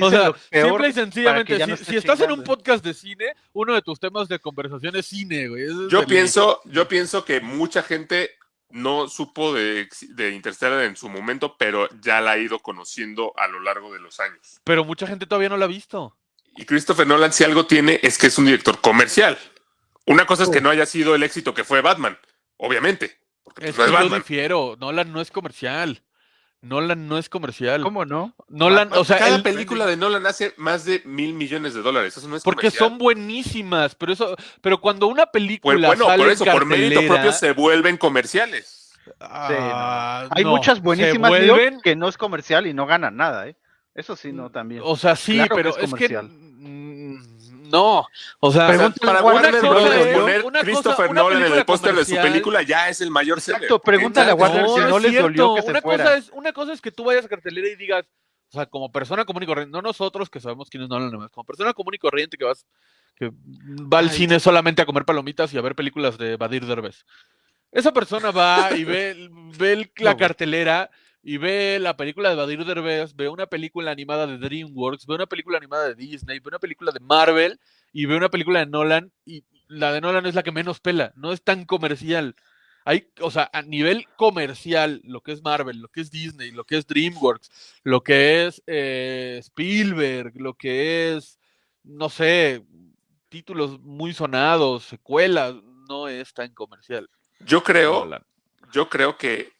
O sea, simple y sencillamente, si, no si estés estás en un podcast de cine, uno de tus temas de conversación es cine, güey. Yo pienso, yo pienso que mucha gente no supo de, de Interstellar en su momento, pero ya la ha ido conociendo a lo largo de los años. Pero mucha gente todavía no la ha visto. Y Christopher Nolan, si algo tiene, es que es un director comercial. Una cosa es que no haya sido el éxito que fue Batman, obviamente. Porque pues, Es no yo Batman. difiero. Nolan no es comercial. Nolan no es comercial. ¿Cómo no? Nolan, o sea, cada el- película de Nolan hace más de mil millones de dólares. Eso no es porque comercial. son buenísimas, pero eso, pero cuando una Pues, película bueno, sale por en eso, por mérito propio se vuelven comerciales. ah, Hay no, muchas buenísimas vuelven, que no es comercial y no ganan nada, ¿eh? Eso sí, no, también. o sea, sí, Claro que pero es es que, comercial. mm, no, o sea, para Warner cosa Brothers poner Christopher Nolan en el póster de su película ya es el mayor seller. Exacto, pregúntale a Warner si es no les dolió que se una fuera. Cosa es, una cosa es que tú vayas a cartelera y digas, o sea, como persona común y corriente, no nosotros que sabemos quiénes no hablan como persona común y corriente que vas, que va al Ay. cine solamente a comer palomitas y a ver películas de Badir Derbez. Esa persona va y ve, ve la No. cartelera y ve la película de Badir Derbez, ve una película animada de DreamWorks, ve una película animada de Disney, ve una película de Marvel y ve una película de Nolan y la de Nolan es la que menos pela, no es tan comercial. Hay, o sea, a nivel comercial, lo que es Marvel, lo que es Disney, lo que es DreamWorks, lo que es eh, Spielberg, lo que es, no sé, títulos muy sonados, secuelas, no es tan comercial. Yo creo, Nolan. yo creo que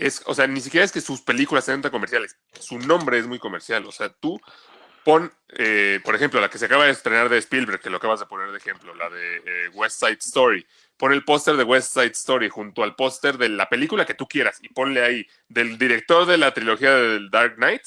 es, o sea, ni siquiera es que sus películas sean tan comerciales. Su nombre es muy comercial. O sea, tú pon, eh, por ejemplo, la que se acaba de estrenar de Spielberg, que lo acabas de poner de ejemplo, la de eh, West Side Story. Pon el póster de West Side Story junto al póster de la película que tú quieras y ponle ahí del director de la trilogía del Dark Knight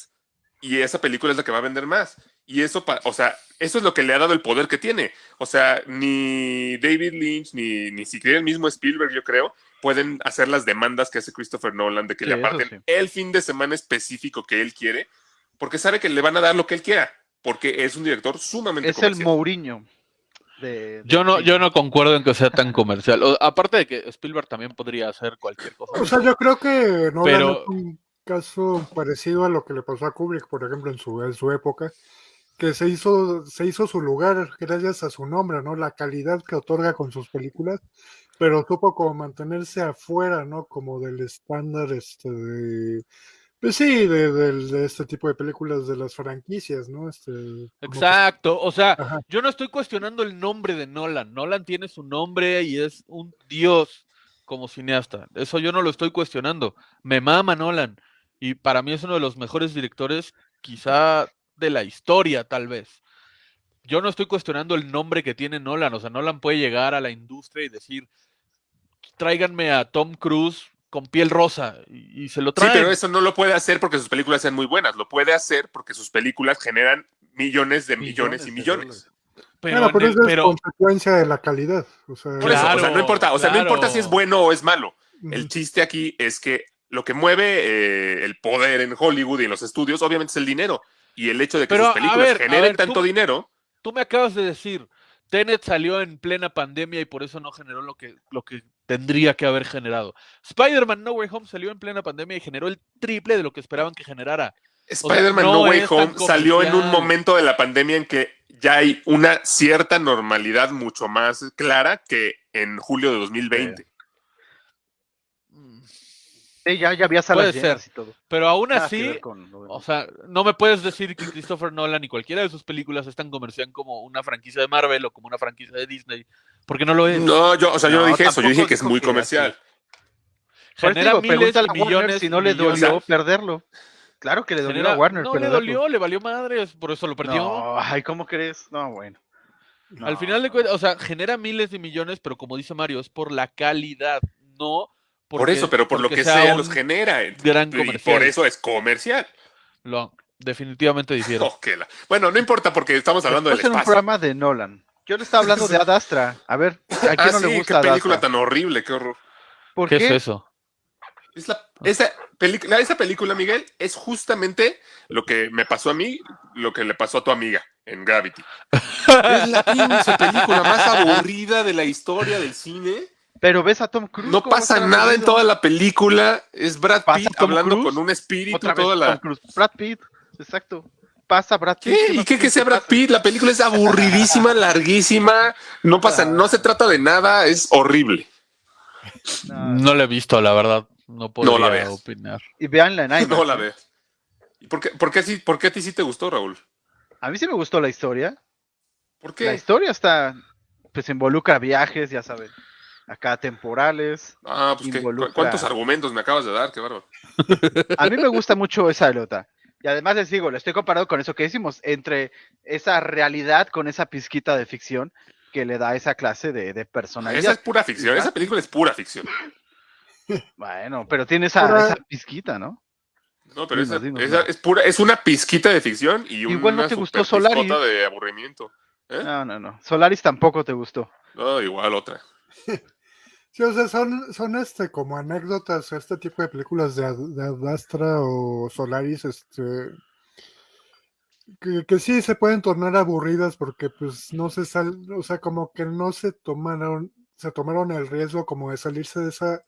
y esa película es la que va a vender más. Y eso, o sea, eso es lo que le ha dado el poder que tiene. O sea, ni David Lynch, ni, ni siquiera el mismo Spielberg, yo creo, pueden hacer las demandas que hace Christopher Nolan de que Sí, le aparten sí. el fin de semana específico que él quiere, porque sabe que le van a dar lo que él quiera, porque es un director sumamente Es el comercial. Mourinho. De, Yo del no, yo no concuerdo en que sea tan comercial. O- aparte de que Spielberg también podría hacer cualquier cosa. O sea, yo creo que no Pero- es un caso parecido a lo que le pasó a Kubrick, por ejemplo, en su, en su época, que se hizo, se hizo su lugar gracias a su nombre, ¿no? La calidad que otorga con sus películas, pero supo como mantenerse afuera, ¿no? Como del estándar, este, de, pues sí, de, este tipo de películas de las franquicias, ¿no? Este, que- Exacto, o sea, Ajá. yo no estoy cuestionando el nombre de Nolan. Nolan tiene su nombre y es un dios como cineasta. Eso yo no lo estoy cuestionando. Me mama Nolan y para mí es uno de los mejores directores, quizá de la historia, tal vez. Yo no estoy cuestionando el nombre que tiene Nolan. O sea, Nolan puede llegar a la industria y decir, tráiganme a Tom Cruise con piel rosa y, y se lo Sí, traen. pero eso no lo puede hacer porque sus películas sean muy buenas. Lo puede hacer porque sus películas generan millones de millones, y Millones. Pero, Bueno, pero el- es consecuencia de la calidad. O sea, Por eso, o sea, Claro, no importa, o sea, no importa si es claro. bueno o es malo. El chiste aquí es que lo que mueve eh, el poder en Hollywood y en los estudios, obviamente, es el dinero. Y el hecho de que Pero, sus películas ver, generen ver, tanto tú- dinero, Tú me acabas de decir, Tenet salió en plena pandemia y por eso no generó lo que, lo que tendría que haber generado. Spider-Man No Way Home salió en plena pandemia y generó el triple de lo que esperaban que generara. Spider-Man no No Way Home salió en un momento de la pandemia en que ya hay una cierta normalidad mucho más clara que en julio de 2020. Sí, ya, ya había salas Puede ser. y todo. Pero aún Nada así, con o sea, no me puedes decir que Christopher Nolan y cualquiera de sus películas es tan comercial como una franquicia de Marvel o como una franquicia de Disney, porque no lo es. No, yo, o sea, yo no No, dije eso, yo dije que es muy que comercial. Genera digo, miles pregúntale de a Warner millones si no le dolió O sea, perderlo. Claro que le dolió Genera- a Warner no le dolió, le valió madres, por eso lo perdió. No, ay, ¿cómo crees? No, bueno. Al final de cuentas, o sea, genera miles de millones, pero como dice Mario, es por la calidad, no Por eso, pero por lo que sea, los genera. gran Y comercial. por eso es comercial. Lo- definitivamente difiero. [LAUGHS] Oh, la- Bueno, no importa porque estamos hablando del Después en un espacio. programa de Nolan. Yo le estaba hablando de Ad Astra. A ver, ¿a quién Ah, no sí, le qué gusta Ad película Astra? tan horrible, qué horror. ¿Por ¿Qué, qué? es eso? Es la- esa, película, esa película, Miguel, es justamente lo que me pasó a mí, lo que le pasó a tu amiga en Gravity. es la pinche película más aburrida de la historia del cine. Pero ves a Tom Cruise. No ¿cómo pasa nada en toda la película. Es Brad Pasa Pitt hablando con un espíritu Otra vez toda la. Tom Cruise. Brad Pitt, exacto. Pasa Brad Pitt. ¿Qué? ¿Y qué que sea Brad? Pitt? La película es aburridísima, [LAUGHS] larguísima. No pasa, no se trata de nada, es horrible. No, No la he visto, la verdad. No la veas. opinar. Y veanla en [LAUGHS] IMAX. No la ¿eh? ¿Y por qué, por, qué, sí- por qué a ti sí te gustó, Raúl? A mí sí me gustó la historia. ¿Por La qué? historia está, pues involucra viajes, ya saben, acá temporales. Ah, pues qué. ¿Cu- involucra- ¿Cuántos argumentos me acabas de dar? Qué bárbaro. [LAUGHS] A mí me gusta mucho esa pelota. Y además les digo, lo estoy comparando con eso que decimos, entre esa realidad con esa pizquita de ficción que le da esa clase de, de Esa es personalidad. pura ficción. Esa película es pura ficción. Bueno, pero tiene esa, esa pizquita, ¿no? No, pero Dinos, esa, dinos, esa Mar. es pura, es una pizquita de ficción y una Igual no te gustó Solaris. de aburrimiento. ¿Eh? No, no, no. Solaris tampoco te gustó. No, igual otra. Sí, o sea, son, son este como anécdotas, este tipo de películas de, de Ad Astra o Solaris, este que, que sí se pueden tornar aburridas porque pues no se sal, o sea, como que no se tomaron, se tomaron el riesgo como de salirse de esa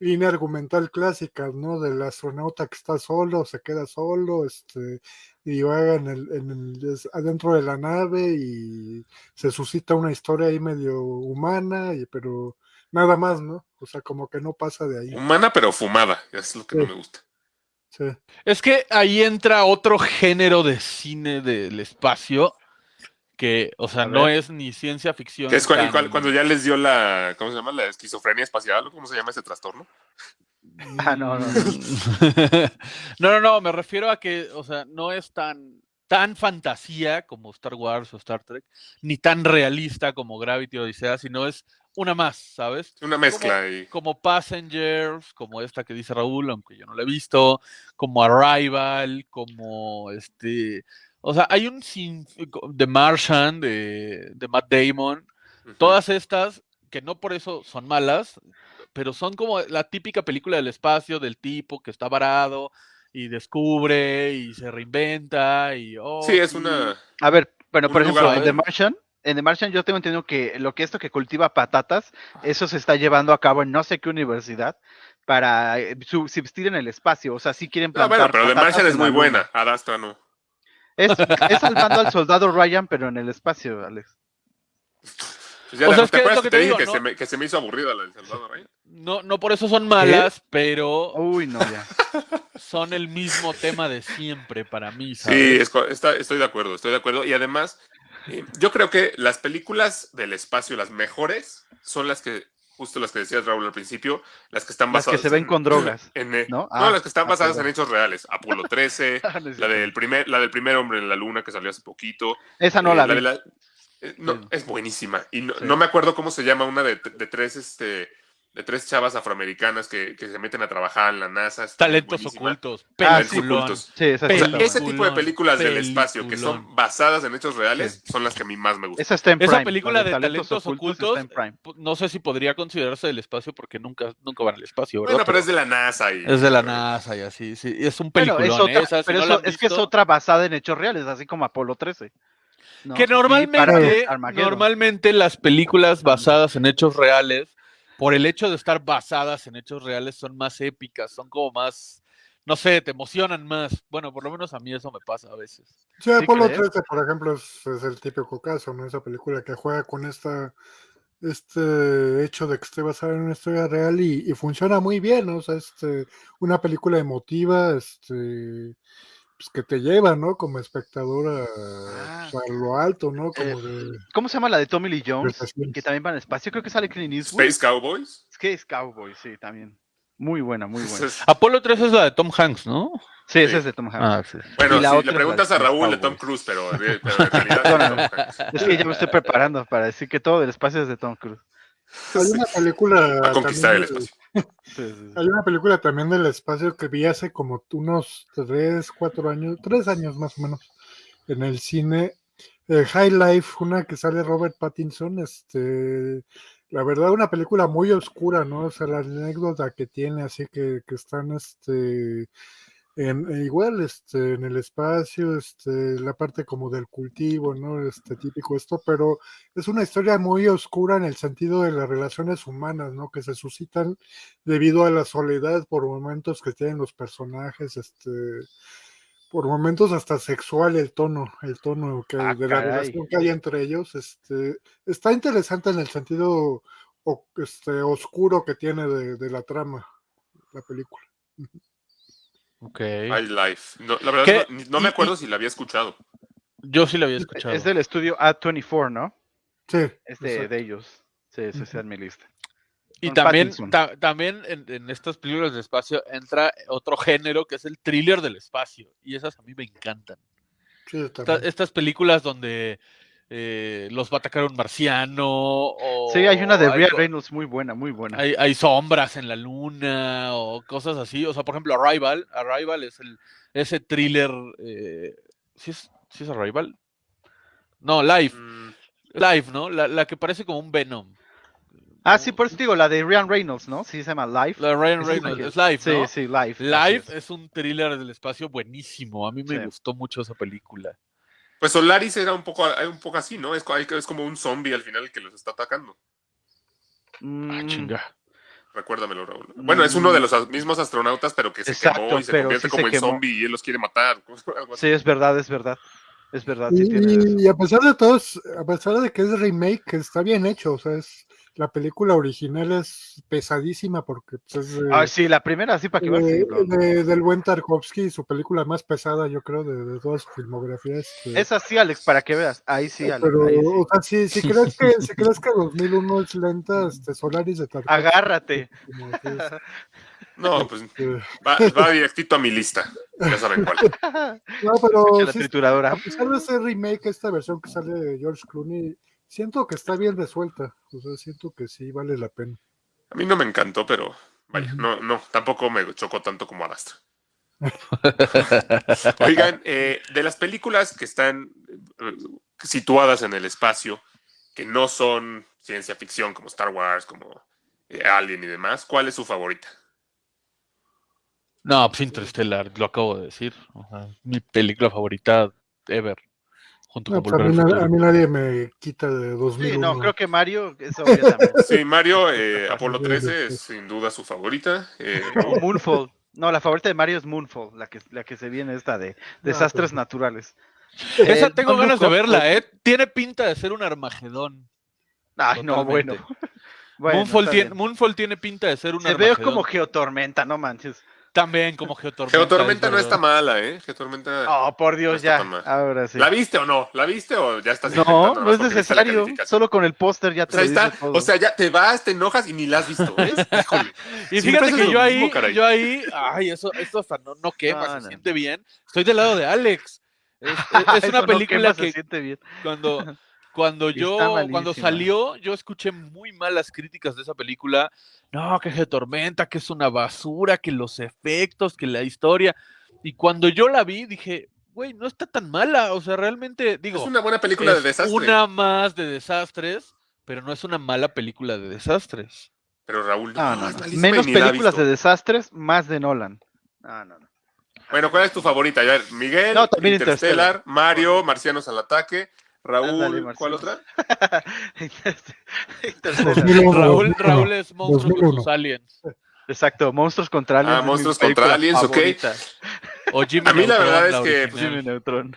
línea argumental clásica, ¿no? Del astronauta que está solo, se queda solo, este, y va en el, en el- es- adentro de la nave y se suscita una historia ahí medio humana, y, pero nada más, ¿no? O sea, como que no pasa de ahí. Humana pero fumada. Es lo que no me gusta. Sí. Es que ahí entra otro género de cine del espacio que, o sea, no es ni ciencia ficción. Es cu- tan- cu- cuando ya les dio la, ¿cómo se llama? La esquizofrenia espacial, ¿o ¿cómo se llama ese trastorno? [LAUGHS] Ah, no, no, no. [LAUGHS] no, no, no, me refiero a que, o sea, no es tan, tan fantasía como Star Wars o Star Trek, ni tan realista como Gravity o Odisea, sino es una más, ¿sabes? Una mezcla y Como Passengers, como esta que dice Raúl, aunque yo no la he visto, como Arrival, como este. O sea, hay un sin The Martian de, de Matt Damon. Todas estas, que no por eso son malas, pero son como la típica película del espacio del tipo que está varado y descubre y se reinventa y oh, Sí, es una. A ver, bueno, Un por ejemplo, en. The Martian, en The Martian yo tengo entendido que lo que esto que cultiva patatas, eso se está llevando a cabo en no sé qué universidad para eh, subsistir en el espacio. O sea, sí quieren Ah, plantar bueno, pero The Martian es muy buena. Ad Astra no. Es, es salvando al soldado Ryan, pero en el espacio, Alex. Pues ya O la- sea, es ¿Te que es acuerdas lo que que te te dije digo, que, ¿no? se me, que se me hizo aburrida la del Salvador Ryan? No, no por eso son malas, pero Uy, no, ya. son el mismo tema de siempre para mí, Sí, estoy de acuerdo, estoy de acuerdo. Y además, eh, yo creo que las películas del espacio, las mejores, son las que, justo las que decías Raúl al principio, las que están Las que basadas. se ven en- con drogas, en, eh, ¿no? no, Ah, las que están ah, basadas en hechos reales. Apolo 13, No es la del primer, la del primer hombre en la luna que salió hace poquito. Esa no eh, la vi. la- eh, no, Sí. Es buenísima. Y no, Sí. no me acuerdo cómo se llama una de, de tres, este, de tres chavas afroamericanas que, que se meten a trabajar en la NASA. Talentos ocultos, Ah, sí, peliculón. ocultos. Sí, esa, O sea, ese tipo de películas del espacio que son basadas en hechos reales son las que a mí más me gustan. Esa está en Esa Prime. película la de talentos ocultos, está en Prime. pu- no sé si podría considerarse del espacio porque nunca, nunca van al espacio, ¿verdad? Bueno, pero es de la NASA y Es de la NASA y así, sí. Es un Bueno, peliculón. es otra, esa, si pero no eso- es que es otra basada en hechos reales, así como Apolo 13. ¿no? Que normalmente, normalmente las películas basadas en hechos reales, por el hecho de estar basadas en hechos reales, son más épicas, son como más, no sé, te emocionan más. Bueno, por lo menos a mí eso me pasa a veces. Sí, Apolo crees? 13, por ejemplo, es, es el típico caso, ¿no? Esa película que juega con esta este hecho de que esté basada en una historia real y, y funciona muy bien, ¿no? O sea, este, una película emotiva, este, pues que te lleva, ¿no? Como espectador a, Ah. a lo alto, ¿no? Eh, Como de ¿Cómo se llama la de Tommy Lee Jones? Que también va al espacio. Creo que sale Clint Eastwood. Space Cowboys. Space Cowboy, sí, también. Muy buena, muy buena. Apolo 3 es la de Tom Hanks, ¿no? Sí, sí. es de Tom Hanks. Ah, sí. bueno, si le preguntas a Raúl de Cowboys. Tom Cruise, [LAUGHS] pero, en realidad es de Tom Hanks. Es que ya me estoy preparando para decir que todo el espacio es de Tom Cruise. Hay una película. A conquistar el espacio. Hay una película también del espacio que vi hace como unos tres, cuatro años, tres años más o menos, en el cine. eh, High Life, una que sale Robert Pattinson, este, la verdad una película muy oscura, ¿no? O sea, la anécdota que tiene, así que, que están, este, en, e igual, este, en el espacio, este, la parte como del cultivo, ¿no? Este típico esto, pero es una historia muy oscura en el sentido de las relaciones humanas, ¿no? Que se suscitan debido a la soledad por momentos que tienen los personajes, este, por momentos hasta sexual el tono, el tono que Ah, de la caray. relación que hay entre ellos, este, está interesante en el sentido o- este, oscuro que tiene de, de la trama, la película. Ok. High Life. No, la verdad, ¿Qué? no, no me Y- acuerdo si la había escuchado. Yo sí la había escuchado. Es del estudio A24, ¿no? Sí, Es de, ellos. Sí, ese está en mi lista. Y Con también, ta- también en, en estas películas de espacio entra otro género que es el thriller del espacio. Y esas a mí me encantan. sí, Esta- estas películas donde eh, los va a atacar un marciano. O Sí, hay una de co- Reynolds muy buena, muy buena. Hay, hay sombras en la luna o cosas así. O sea, por ejemplo, Arrival. Arrival es el ese thriller. Eh, ¿sí, es, sí es Arrival? No, Life. Mm, Life, ¿no? La, la que parece como un Venom. Ah, sí, por eso te digo, la de Ryan Reynolds, ¿no? Sí, se llama Life. La de Ryan Reynolds. Es Life, Sí, ¿no? sí, Life. así Life es. es un thriller del espacio buenísimo. A mí me Sí. gustó mucho esa película. Pues Solaris era un poco, un poco así, ¿no? Es, co- es como un zombie al final el que los está atacando. Ah, Mm, chinga. Recuérdamelo, Raúl. Bueno, es uno de los mismos astronautas, pero que se Exacto, quemó y se convierte sí como se en quemó. zombie y él los quiere matar. [LAUGHS] algo así. Sí, es verdad, es verdad. Es verdad, sí Y, y a pesar de todo, es- a pesar de que es remake, está bien hecho, o sea, es la película original es pesadísima porque pues, es de- Ah, sí, la primera, sí, para que de- de- del buen Tarkovsky, su película más pesada, yo creo, de, de toda su filmografía. este, Es así, Alex, para que veas. Ahí sí, Alex. pero, ahí sí. o sea, si, si [LAUGHS] crees que, si crees que 2001 es lenta, este, Solaris de Tarkovsky. Agárrate. que [LAUGHS] No, pues eh, va, va directito a mi lista. Ya saben cuál. [LAUGHS] no, pero la sí, trituradora. a pesar de ese remake, esta versión que sale de George Clooney, siento que está bien resuelta. O sea, siento que sí vale la pena. A mí no me encantó, pero vaya, no, no, tampoco me chocó tanto como Adastra. [LAUGHS] Oigan, eh, de las películas que están eh, situadas en el espacio, que no son ciencia ficción como Star Wars, como eh, Alien y demás, ¿cuál es su favorita? No, pues Interstellar, lo acabo de decir. O sea, mi película favorita ever. Junto No, con pues a, mí, al na- Futuro. a mí nadie me quita de 2001. Sí, no, creo que Mario es [LAUGHS] obvio también. Sí, Mario, eh, [LAUGHS] Apolo 13 es sin duda su favorita. eh, [LAUGHS] O Moonfall. No, la favorita de Mario es Moonfall, la que, la que se viene esta de desastres pues. naturales. Esa Eh, tengo Don't ganas de verla, ¿eh? Tiene pinta de ser un Armagedón. Ay, no, bueno. Bueno, Moonfall, tiene. Moonfall tiene pinta de ser un Se ve Armagedón. como Geotormenta, no manches. También como Geotormenta. Geotormenta es no está mala, ¿eh? Geotormenta. Oh, por No Dios, está ya. Ahora sí. ¿La viste o no? ¿La viste o ya estás No, no es necesario. Solo con el póster ya O te sea, lo dice está, todo. o sea, ya te vas, te enojas y ni la has visto, ¿ves? [LAUGHS] Híjole. Y fíjate que yo ahí, yo ahí, ay, eso, esto hasta no, no quema, No, se no. siente bien. Estoy del lado de Alex. Es, es- es [LAUGHS] Eso una no película quema, se que siente bien. cuando, [LAUGHS] cuando yo, cuando salió, yo escuché muy malas críticas de esa película. No, que Geotormenta, que es una basura, que los efectos, que la historia. Y cuando yo la vi, dije, güey, no está tan mala. O sea, realmente, digo, Es una buena película de es desastre. una más de desastres, pero no es una mala película de desastres. Pero Raúl, No, no, es no. malísima y Menos películas de desastres, más de Nolan. No, no, no. Bueno, ¿cuál es tu favorita? A ver, Miguel, Interstellar, Interstellar. Mario, Marcianos al ataque, Raúl, Ándale, ¿cuál otra? [LAUGHS] Interstellar. 2001, Raúl, 2001. Raúl es monstruo con 2001. sus aliens. Exacto, Monstruos contra Aliens. Ah, es mi Monstruos contra Aliens, ok. O Jimmy [LAUGHS] A mí la verdad es que, pues, Jimmy Neutron.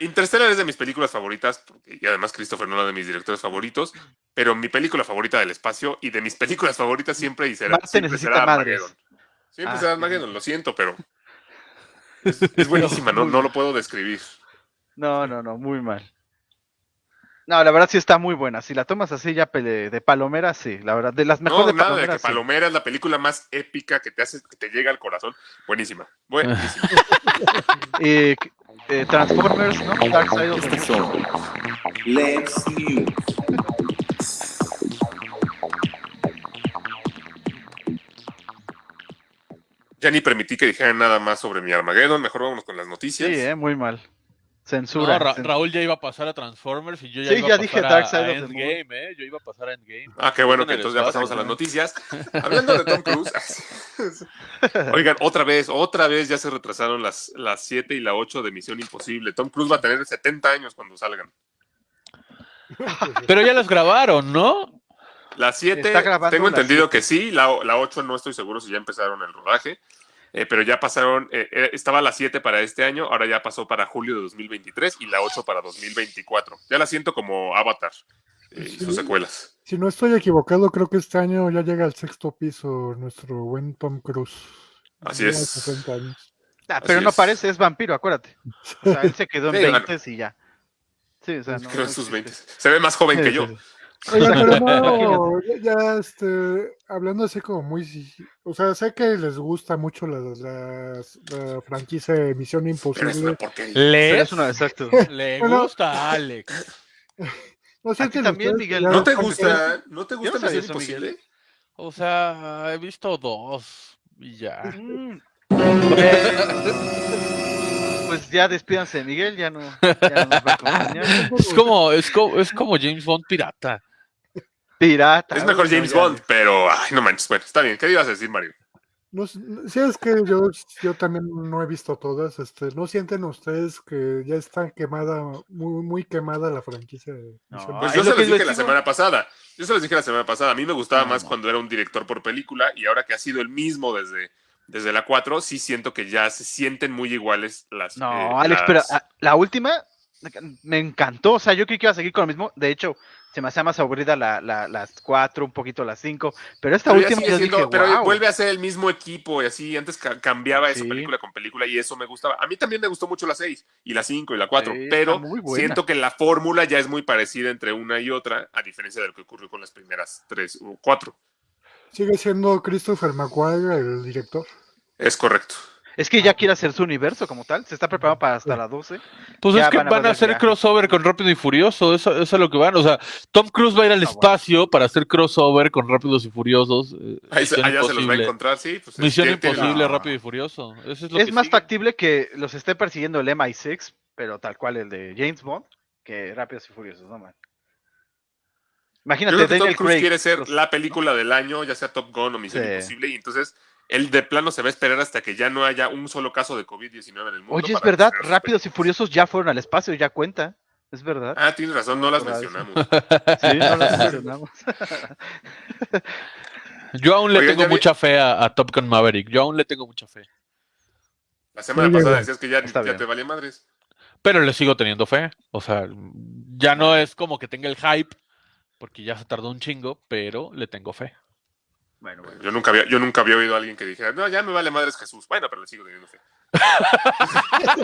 Interstellar es de mis películas favoritas, porque- y además Christopher Nolan de mis directores favoritos, pero mi película favorita del espacio y de mis películas favoritas siempre y será, Marte siempre necesita será madres. Armageddon. Siempre Ah, será. Armageddon, lo siento, pero [LAUGHS] es, es buenísima, no, no lo puedo describir. No, no, no, muy mal. No, la verdad sí está muy buena. Si la tomas así ya de palomera, sí, la verdad. De las No, mejores de nada de que sí. Palomera es la película más épica que te hace, que te llega al corazón. Buenísima, buenísima. [LAUGHS] Eh, eh, Transformers, ¿no? Dark Side of the Moon. Let's News. Ya ni permití que dijeran nada más sobre mi Armageddon, mejor vámonos con las noticias. Sí, eh, muy mal. No, Censura. Ra- cen- Raúl ya iba a pasar a Transformers y yo ya Sí, iba ya a dije pasar Dark a, Side a of the. Endgame, ¿eh? Yo iba a pasar a Endgame. Ah, qué bueno En que entonces ya pasamos a las ¿no? noticias. Hablando de Tom Cruise. [LAUGHS] Oigan, otra vez, otra vez ya se retrasaron las, las 7 y la 8 de Misión Imposible. Tom Cruise va a tener 70 años cuando salgan. Pero ya las grabaron, ¿no? Las 7, Está grabando tengo entendido siete. que sí, la, la 8 no estoy seguro si ya empezaron el rodaje, eh, pero ya pasaron, eh, eh, estaba la 7 para este año, ahora ya pasó para julio de 2023 y la 8 para 2024. Ya la siento como Avatar eh, y sus secuelas. Si no estoy equivocado, creo que este año ya llega al sexto piso nuestro buen Tom Cruise. Así es. 60 años. Ah, pero Así no es. parece, es vampiro, acuérdate. O sea, él se quedó en Sí, bueno. 20 y ya. Sí, o sea, no. Creo en sus existe. 20. Se ve más joven que Sí, yo. Pero no, [LAUGHS] ya, ya, este, hablando así como muy, o sea, sé que les gusta mucho la, la, la franquicia de Misión Imposible. Le, es una, exacto. [LAUGHS] le Bueno. gusta a Alex. [LAUGHS] ¿No también, ustedes que Miguel? ya ¿No te gusta? ¿No te gusta Misión eso, Miguel. Imposible? O sea, he visto dos y ya. Mm. Pues ya despídanse de Miguel, ya no, ya no nos va a acompañar. Es como, es como, es como James Bond pirata. Pirata. Es mejor no, James. Bond, pero ay, no manches. Bueno, está bien. ¿Qué ibas a decir, Mario? No, sé, sí, es que yo, yo también no he visto todas. Este, ¿No sienten ustedes que ya está quemada, muy, muy quemada la franquicia de No, Pues yo se los dije la semana pasada. Yo se los dije la semana pasada. A mí me gustaba No, más no. cuando era un director por película y ahora que ha sido el mismo desde, desde la 4, sí siento que ya se sienten muy iguales las. No, eh, Alex, las- pero ah, la última me encantó. O sea, yo creí que iba a seguir con lo mismo. De hecho, se me hacía más aburrida la, la- las cuatro, un poquito las cinco. Pero esta pero ya última yo siendo- dije, pero wow. vuelve a ser el mismo equipo y así. Antes ca- cambiaba eso Sí. película con película y eso me gustaba. A mí también me gustó mucho la 6 y la 5 y la 4, Sí, está pero siento que la fórmula ya es muy parecida entre una y otra, a diferencia de lo que ocurrió con las primeras 3 o 4. ¿Sigue siendo Christopher McQuarrie el director? Es correcto. Es que ya quiere hacer su universo como tal. Se está preparando para hasta la 12. Pues Ya es que van a van a volver hacer ya. crossover con Rápido y Furioso, eso, eso es lo que van. O sea, Tom Cruise va a ir al Ah, bueno. espacio para hacer crossover con Rápidos y Furiosos. eh, Ahí se- allá se los va a encontrar, sí. Pues, Misión tiene- Imposible, no. Rápido y Furioso. Eso es lo Es que más sigue. factible que los esté persiguiendo el MI6, pero tal cual el de James Bond, que Rápidos y Furiosos, no man. Yo Imagínate, creo que Tom Daniel Cruise Craig. quiere ser los- la película del año, ya sea Top Gun o Misión Sí. Imposible, y entonces él de plano se va a esperar hasta que ya no haya un solo caso de COVID-19 en el mundo. Oye, es verdad, Rápidos y Furiosos ya fueron al espacio, ya cuenta. Es verdad. Ah, tienes razón, no las mencionamos. [LAUGHS] Sí, no las [LAUGHS] mencionamos. [LAUGHS] Yo aún le Oigan, tengo vi- mucha fe a, a Top Gun Maverick. Yo aún le tengo mucha fe. La semana pasada decías que ya, ya te valía madres. Pero le sigo teniendo fe. O sea, ya no es como que tenga el hype, porque ya se tardó un chingo, pero le tengo fe. Bueno, bueno. Yo nunca había, yo nunca había oído a alguien que dijera, no, ya me vale madres Jesús. Bueno, pero le sigo teniendo fe. [LAUGHS]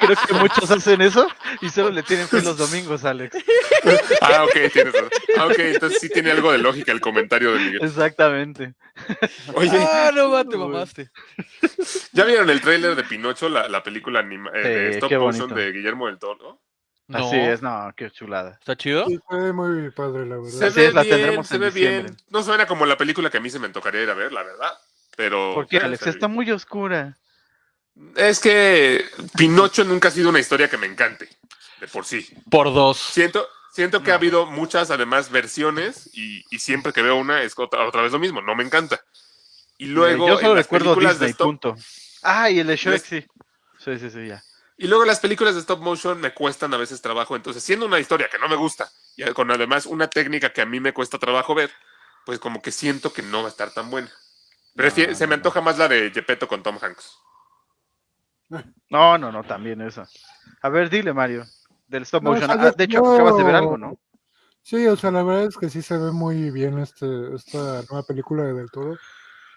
Creo que muchos hacen eso y solo le tienen fe los domingos, Alex. [LAUGHS] Ah, ok, tienes razón. Ah, ok, entonces sí tiene algo de lógica el comentario de Miguel. Exactamente. Oye, Ah, no, va, te mamaste. ¿ya vieron el tráiler de Pinocho, la, la película anima- eh, de Sí, stop qué motion bonito. de Guillermo del Toro? No, Así es, no, qué chulada. ¿Está chido? Sí, fue muy padre, la verdad. Se Así ve es, la bien, tendremos se en ve diciembre. bien. No suena como la película que a mí se me antojaría ir a ver, la verdad. Pero. ¿Por qué, eh, Alex? Está bien. muy oscura. Es que Pinocho nunca ha sido una historia que me encante, de por sí. Por dos. Siento, siento que ha habido muchas, además, versiones y, y siempre que veo una es otra, otra vez lo mismo, no me encanta. Y luego. Eh, Yo solo en las recuerdo películas de stop- punto. Ah, y el de Shrek, Les- sí. Sí, sí, sí, ya. Y luego las películas de stop motion me cuestan a veces trabajo. Entonces, siendo una historia que no me gusta, y con además una técnica que a mí me cuesta trabajo ver, pues como que siento que no va a estar tan buena. Prefiero- No, se me no, antoja más la de Gepetto con Tom Hanks. No, no, no, también eso. A ver, dile, Mario. Del stop No, motion. o sea, Ah, de hecho, acabas de ver algo, ¿no? Sí, o sea, la verdad es que sí se ve muy bien este, esta nueva película de Del Toro.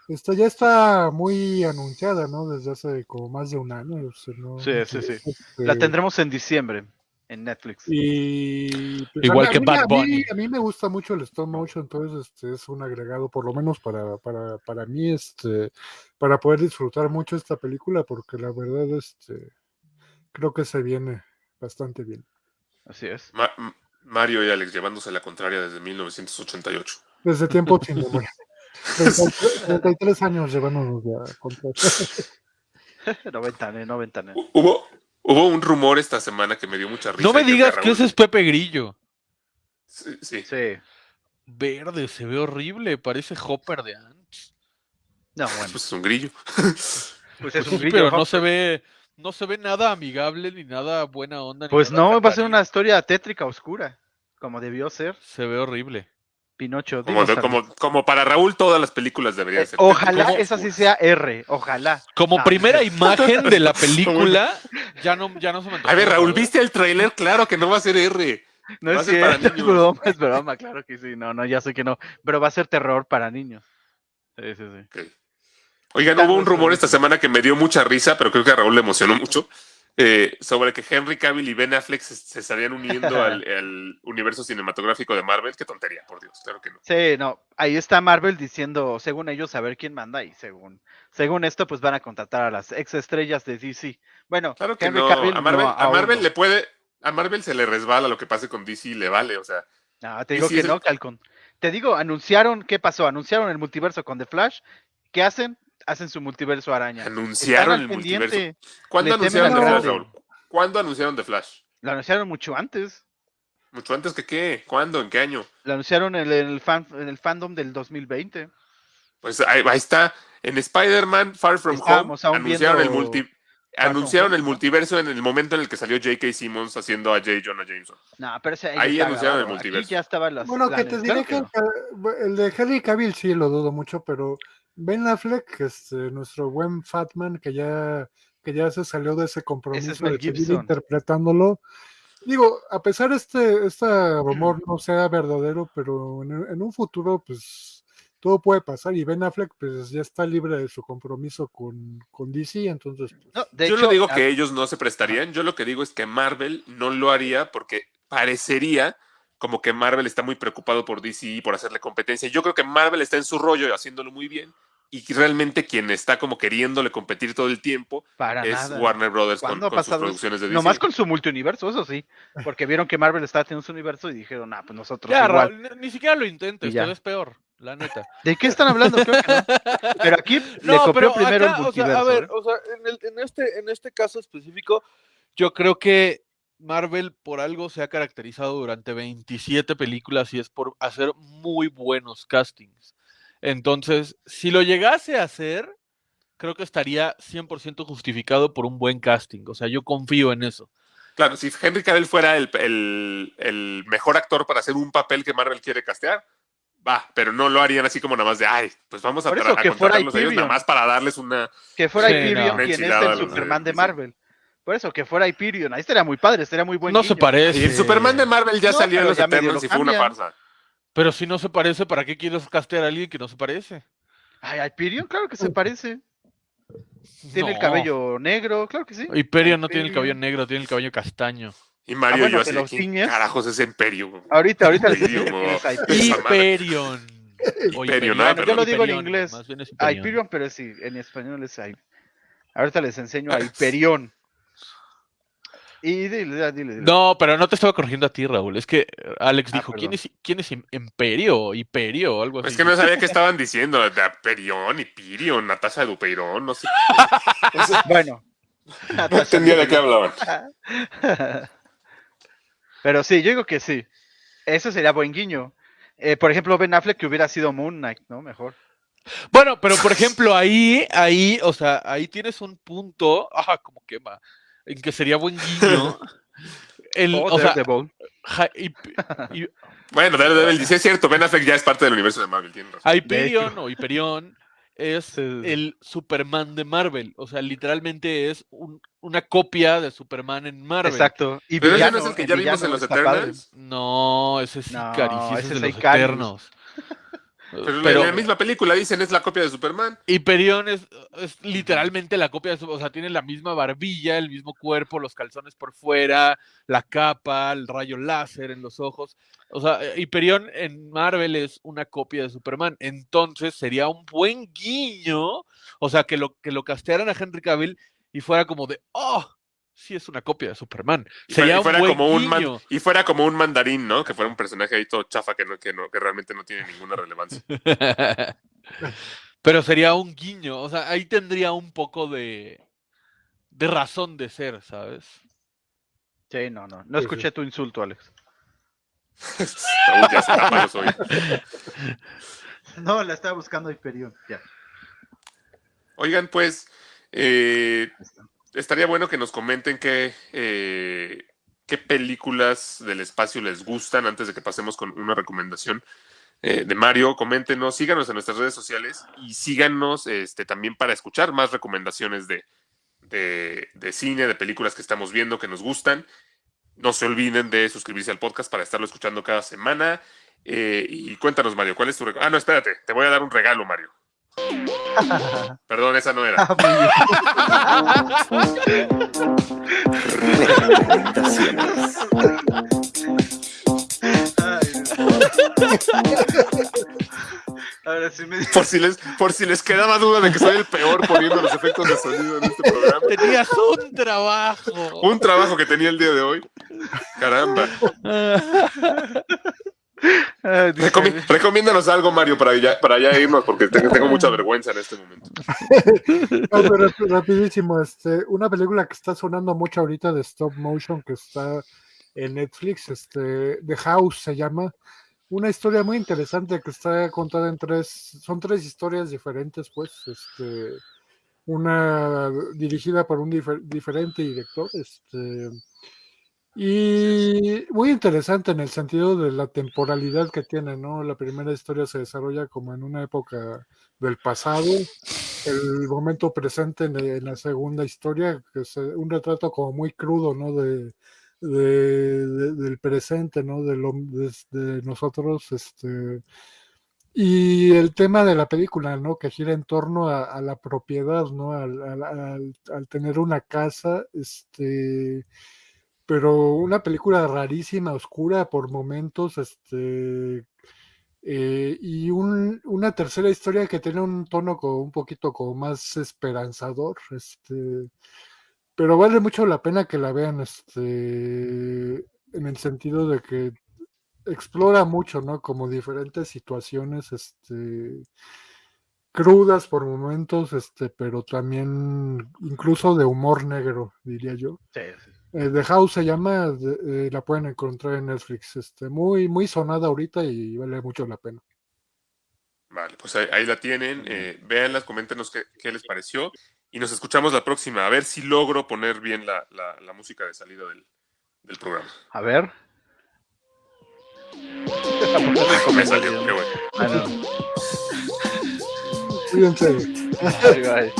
Esta ya está muy anunciada, ¿no? Desde hace como más de un año. o sea, no- Sí, sí, sí. este, La tendremos en diciembre en Netflix. Y pues, Igual a mí- que Bad a mí- Bunny. A mí, me gusta mucho el stop motion, entonces este es un agregado, por lo menos para, para, para mí, este, para poder disfrutar mucho esta película, porque la verdad, este, creo que se viene bastante bien. Así es. Ma- Mario y Alex llevándose la contraria desde 1988. Desde tiempo sin memoria. 33 33 años llevándonos ya contra. 90, eh, 90. eh. Hu- Hubo, hubo un rumor esta semana que me dio mucha risa. No me digas que ese es Pepe Grillo. Sí, sí. Sí. Verde, se ve horrible, parece Hopper de Ants. No, bueno. Pues es un grillo. [LAUGHS] Pues es Pues un sí, grillo, pero no se ve, no se ve nada amigable ni nada buena onda. Pues nada no, va a ser una historia tétrica oscura, como debió ser Se ve horrible. Pinocho. Como, como, como para Raúl todas las películas deberían Eh, ser. ojalá esa sí sea R, ojalá. Como No. primera imagen de la [LAUGHS] película, ya no, ya no se me A ver, Raúl. ¿viste el tráiler? Claro que no va a ser R. No Va a es cierto, [LAUGHS] es broma, es broma, claro que sí. No, no, ya sé que no. Pero va a ser terror para niños. Sí, sí, sí. Oigan, hubo un rumor esta semana que me dio mucha risa, pero creo que a Raúl le emocionó mucho, eh, sobre que Henry Cavill y Ben Affleck se, se estarían uniendo [LAUGHS] al, al universo cinematográfico de Marvel. Qué tontería, por Dios, claro que no. Sí, no, ahí está Marvel diciendo, según ellos, a ver quién manda y según, según esto, pues van a contratar a las ex estrellas de DC. Bueno, Claro que Henry no. Cavill a Marvel, no, a Marvel le puede, a Marvel se le resbala lo que pase con DC y le vale, o sea. No, te digo DC que el- no, Calcon. Te digo, anunciaron, ¿qué pasó? Anunciaron el multiverso con The Flash. ¿Qué hacen? Hacen su multiverso araña. Anunciaron el pendiente. multiverso. ¿Cuándo Le anunciaron The Flash. Raúl? ¿Cuándo anunciaron The Flash? Lo anunciaron mucho antes. Mucho antes que qué, ¿cuándo? ¿En qué año? Lo anunciaron en el, fan, en el fandom del 2020. Pues ahí, ahí está. En Spider-Man Far From Estábamos Home anunciaron el, multi, anunciaron el multiverso en el momento en el que salió J.K. Simmons haciendo a J. Jonah Jameson. No, pero ese Ahí está anunciaron el grabado. Aquí multiverso. ya estaban las Bueno, que te diré Claro que, no. eh, el de Henry Cavill sí lo dudo mucho, pero Ben Affleck, este, nuestro buen Fatman, que ya, que ya se salió de ese compromiso de seguir Gibson. interpretándolo. Digo, a pesar este, este rumor no sea verdadero, pero en, en un futuro, pues todo puede pasar. Y Ben Affleck, pues ya está libre de su compromiso con, con DC, entonces, pues, No, de yo hecho, no digo que ellos no se prestarían, yo lo que digo es que Marvel no lo haría porque parecería como que Marvel está muy preocupado por DC y por hacerle competencia. Yo creo que Marvel está en su rollo haciéndole muy bien y realmente quien está como queriéndole competir todo el tiempo para es nada. Warner Brothers con, ¿Cuándo ha con sus producciones de DC. Nomás con su multiuniverso, eso sí. Porque vieron que Marvel estaba teniendo su universo y dijeron, ah, pues nosotros Ya, igual. Ni, ni siquiera lo intentes, Y te ves peor, la neta. [LAUGHS] ¿De qué están hablando? Creo que no. Pero aquí le copió primero acá, el o sea, multiverso. a ver, ¿eh? o sea, en, el- en este, en este caso específico, yo creo que Marvel por algo se ha caracterizado durante 27 películas y es por hacer muy buenos castings. Entonces, si lo llegase a hacer, creo que estaría 100% justificado por un buen casting. O sea, yo confío en eso. Claro, si Henry Cavill fuera el, el- el mejor actor para hacer un papel que Marvel quiere castear, va, pero no lo harían así como nada más de, ay, pues vamos a, a contratarlos a ellos nada más para darles una... Que fuera Sí, no. quien es el Superman de. Marvel. Por eso, que fuera Hyperion. Ahí estaría muy padre, estaría muy buen no se parece. Y el Superman de Marvel ya No, salió en pero los lo y fue una farsa. Pero si no se parece, ¿para qué quieres castear a alguien que no se parece? Ay, Hyperion, claro que se parece. Tiene el cabello negro, claro que sí. Hyperion no tiene el Hyperion. cabello negro, tiene el cabello castaño. Y Mario Ah, bueno, y yo así, ¿quién carajos es Imperio? Ahorita, ahorita les Hyperion, digo Hyperion. Hyperion. Hyperion, Hyperion, ah, Bueno, yo lo digo en Hyperion, inglés. más bien es A Hyperion. Hyperion, pero sí, en español es Hy- Ahorita les enseño a Hyperion. Y dile, dile, dile. No, pero no te estaba corrigiendo a ti, Raúl. Es que Alex Ah, dijo, ¿quién es, ¿quién es Im- Imperio? Hiperio, algo así. Es que no [LAUGHS] sabía qué estaban diciendo, de Aperion, Hyperion, Natasha Dupeirón, no sé. Bueno. [LAUGHS] No entendía de qué hablaban. [LAUGHS] Pero sí, yo digo que sí. Eso sería buen guiño. Eh, por ejemplo, Ben Affleck que hubiera sido Moon Knight, ¿no? Mejor. Bueno, pero por ejemplo, ahí, ahí, o sea, ahí tienes un punto, ah, como quema, en que sería buen guiño. [LAUGHS] El, O o sea, Bueno, Daredevil dice, es cierto, Ben Affleck ya es parte del universo de Marvel, tiene razón. Hyperion o Hyperion es el Superman de Marvel. O sea, literalmente es un- una copia de Superman en Marvel. Exacto. Y Pero ese villano, no es el que ya vimos en los padre. Eternals. No, ese es No, Icaris, ese ese es de los. Eternos. [LAUGHS] Pero, Pero- en la misma película dicen es la copia de Superman. Hyperion es, es literalmente la copia de su, o sea, tiene la misma barbilla, el mismo cuerpo, los calzones por fuera, la capa, el rayo láser en los ojos. O sea, eh, Hyperion en Marvel es una copia de Superman. Entonces sería un buen guiño, o sea, que lo, que lo castearan a Henry Cavill y fuera como de, oh, sí es una copia de Superman. Y Sería fuera, y fuera un como un man- y fuera como un mandarín, ¿no? Que fuera un personaje ahí todo chafa que no, que no, que realmente no tiene ninguna relevancia. [LAUGHS] Pero sería un guiño, o sea, ahí tendría un poco de, de razón de ser, ¿sabes? Sí, no, no. No escuché tu insulto, Alex. [LAUGHS] Ya se oídos. No, la estaba buscando Hyperion. Ya. Oigan, pues, eh, estaría bueno que nos comenten qué, eh, qué películas del espacio les gustan antes de que pasemos con una recomendación eh, de Mario. Coméntenos, síganos en nuestras redes sociales y síganos este, también para escuchar más recomendaciones de, de, de cine, de películas que estamos viendo que nos gustan. No se olviden de suscribirse al podcast para estarlo escuchando cada semana. Eh, y cuéntanos, Mario, ¿cuál es tu regalo? Ah, no, espérate, te voy a dar un regalo, Mario. [LAUGHS] Perdón, esa no era. Recomendaciones. Ahora sí me Por si, les, por si les quedaba duda de que soy el peor poniendo los efectos de sonido en este programa. Tenías un trabajo. Un trabajo que tenía el día de hoy. Caramba. [LAUGHS] Ah, recomiéndanos algo, Mario, para ya, para ya irnos, porque tengo, tengo mucha vergüenza en este momento. [LAUGHS] No, pero rap- rapidísimo, este, una película que está sonando mucho ahorita de stop motion que está en Netflix, este, The House se llama. Una historia muy interesante que está contada en tres, son tres historias diferentes, pues, este, una dirigida por un difer- diferente director, este, y muy interesante en el sentido de la temporalidad que tiene, ¿no? La primera historia se desarrolla como en una época del pasado, el momento presente en, la segunda historia, que es eh, un retrato como muy crudo, ¿no? De, de- de- del presente, ¿no? De, lo, de, nosotros, este... Y el tema de la película, ¿no? Que gira en torno a, la propiedad, ¿no? Al- al tener una casa, este... Pero una película rarísima, oscura por momentos, este... Eh, y un- una tercera historia que tiene un tono como un poquito como más esperanzador, este, pero vale mucho la pena que la vean, este, en el sentido de que explora mucho, ¿no? Como diferentes situaciones, este, crudas por momentos, este, pero también incluso de humor negro, diría yo. Sí, sí. Eh, The House se llama, eh, la pueden encontrar en Netflix, este, muy, muy sonada ahorita y vale mucho la pena. Vale, pues ahí, ahí la tienen. Eh, véanlas, coméntenos qué, qué les pareció. Y nos escuchamos la próxima. A ver si logro poner bien la, la- la música de salida del, del programa. A ver. Me salió, qué bueno. Ah. Cuídense. Bye, bye.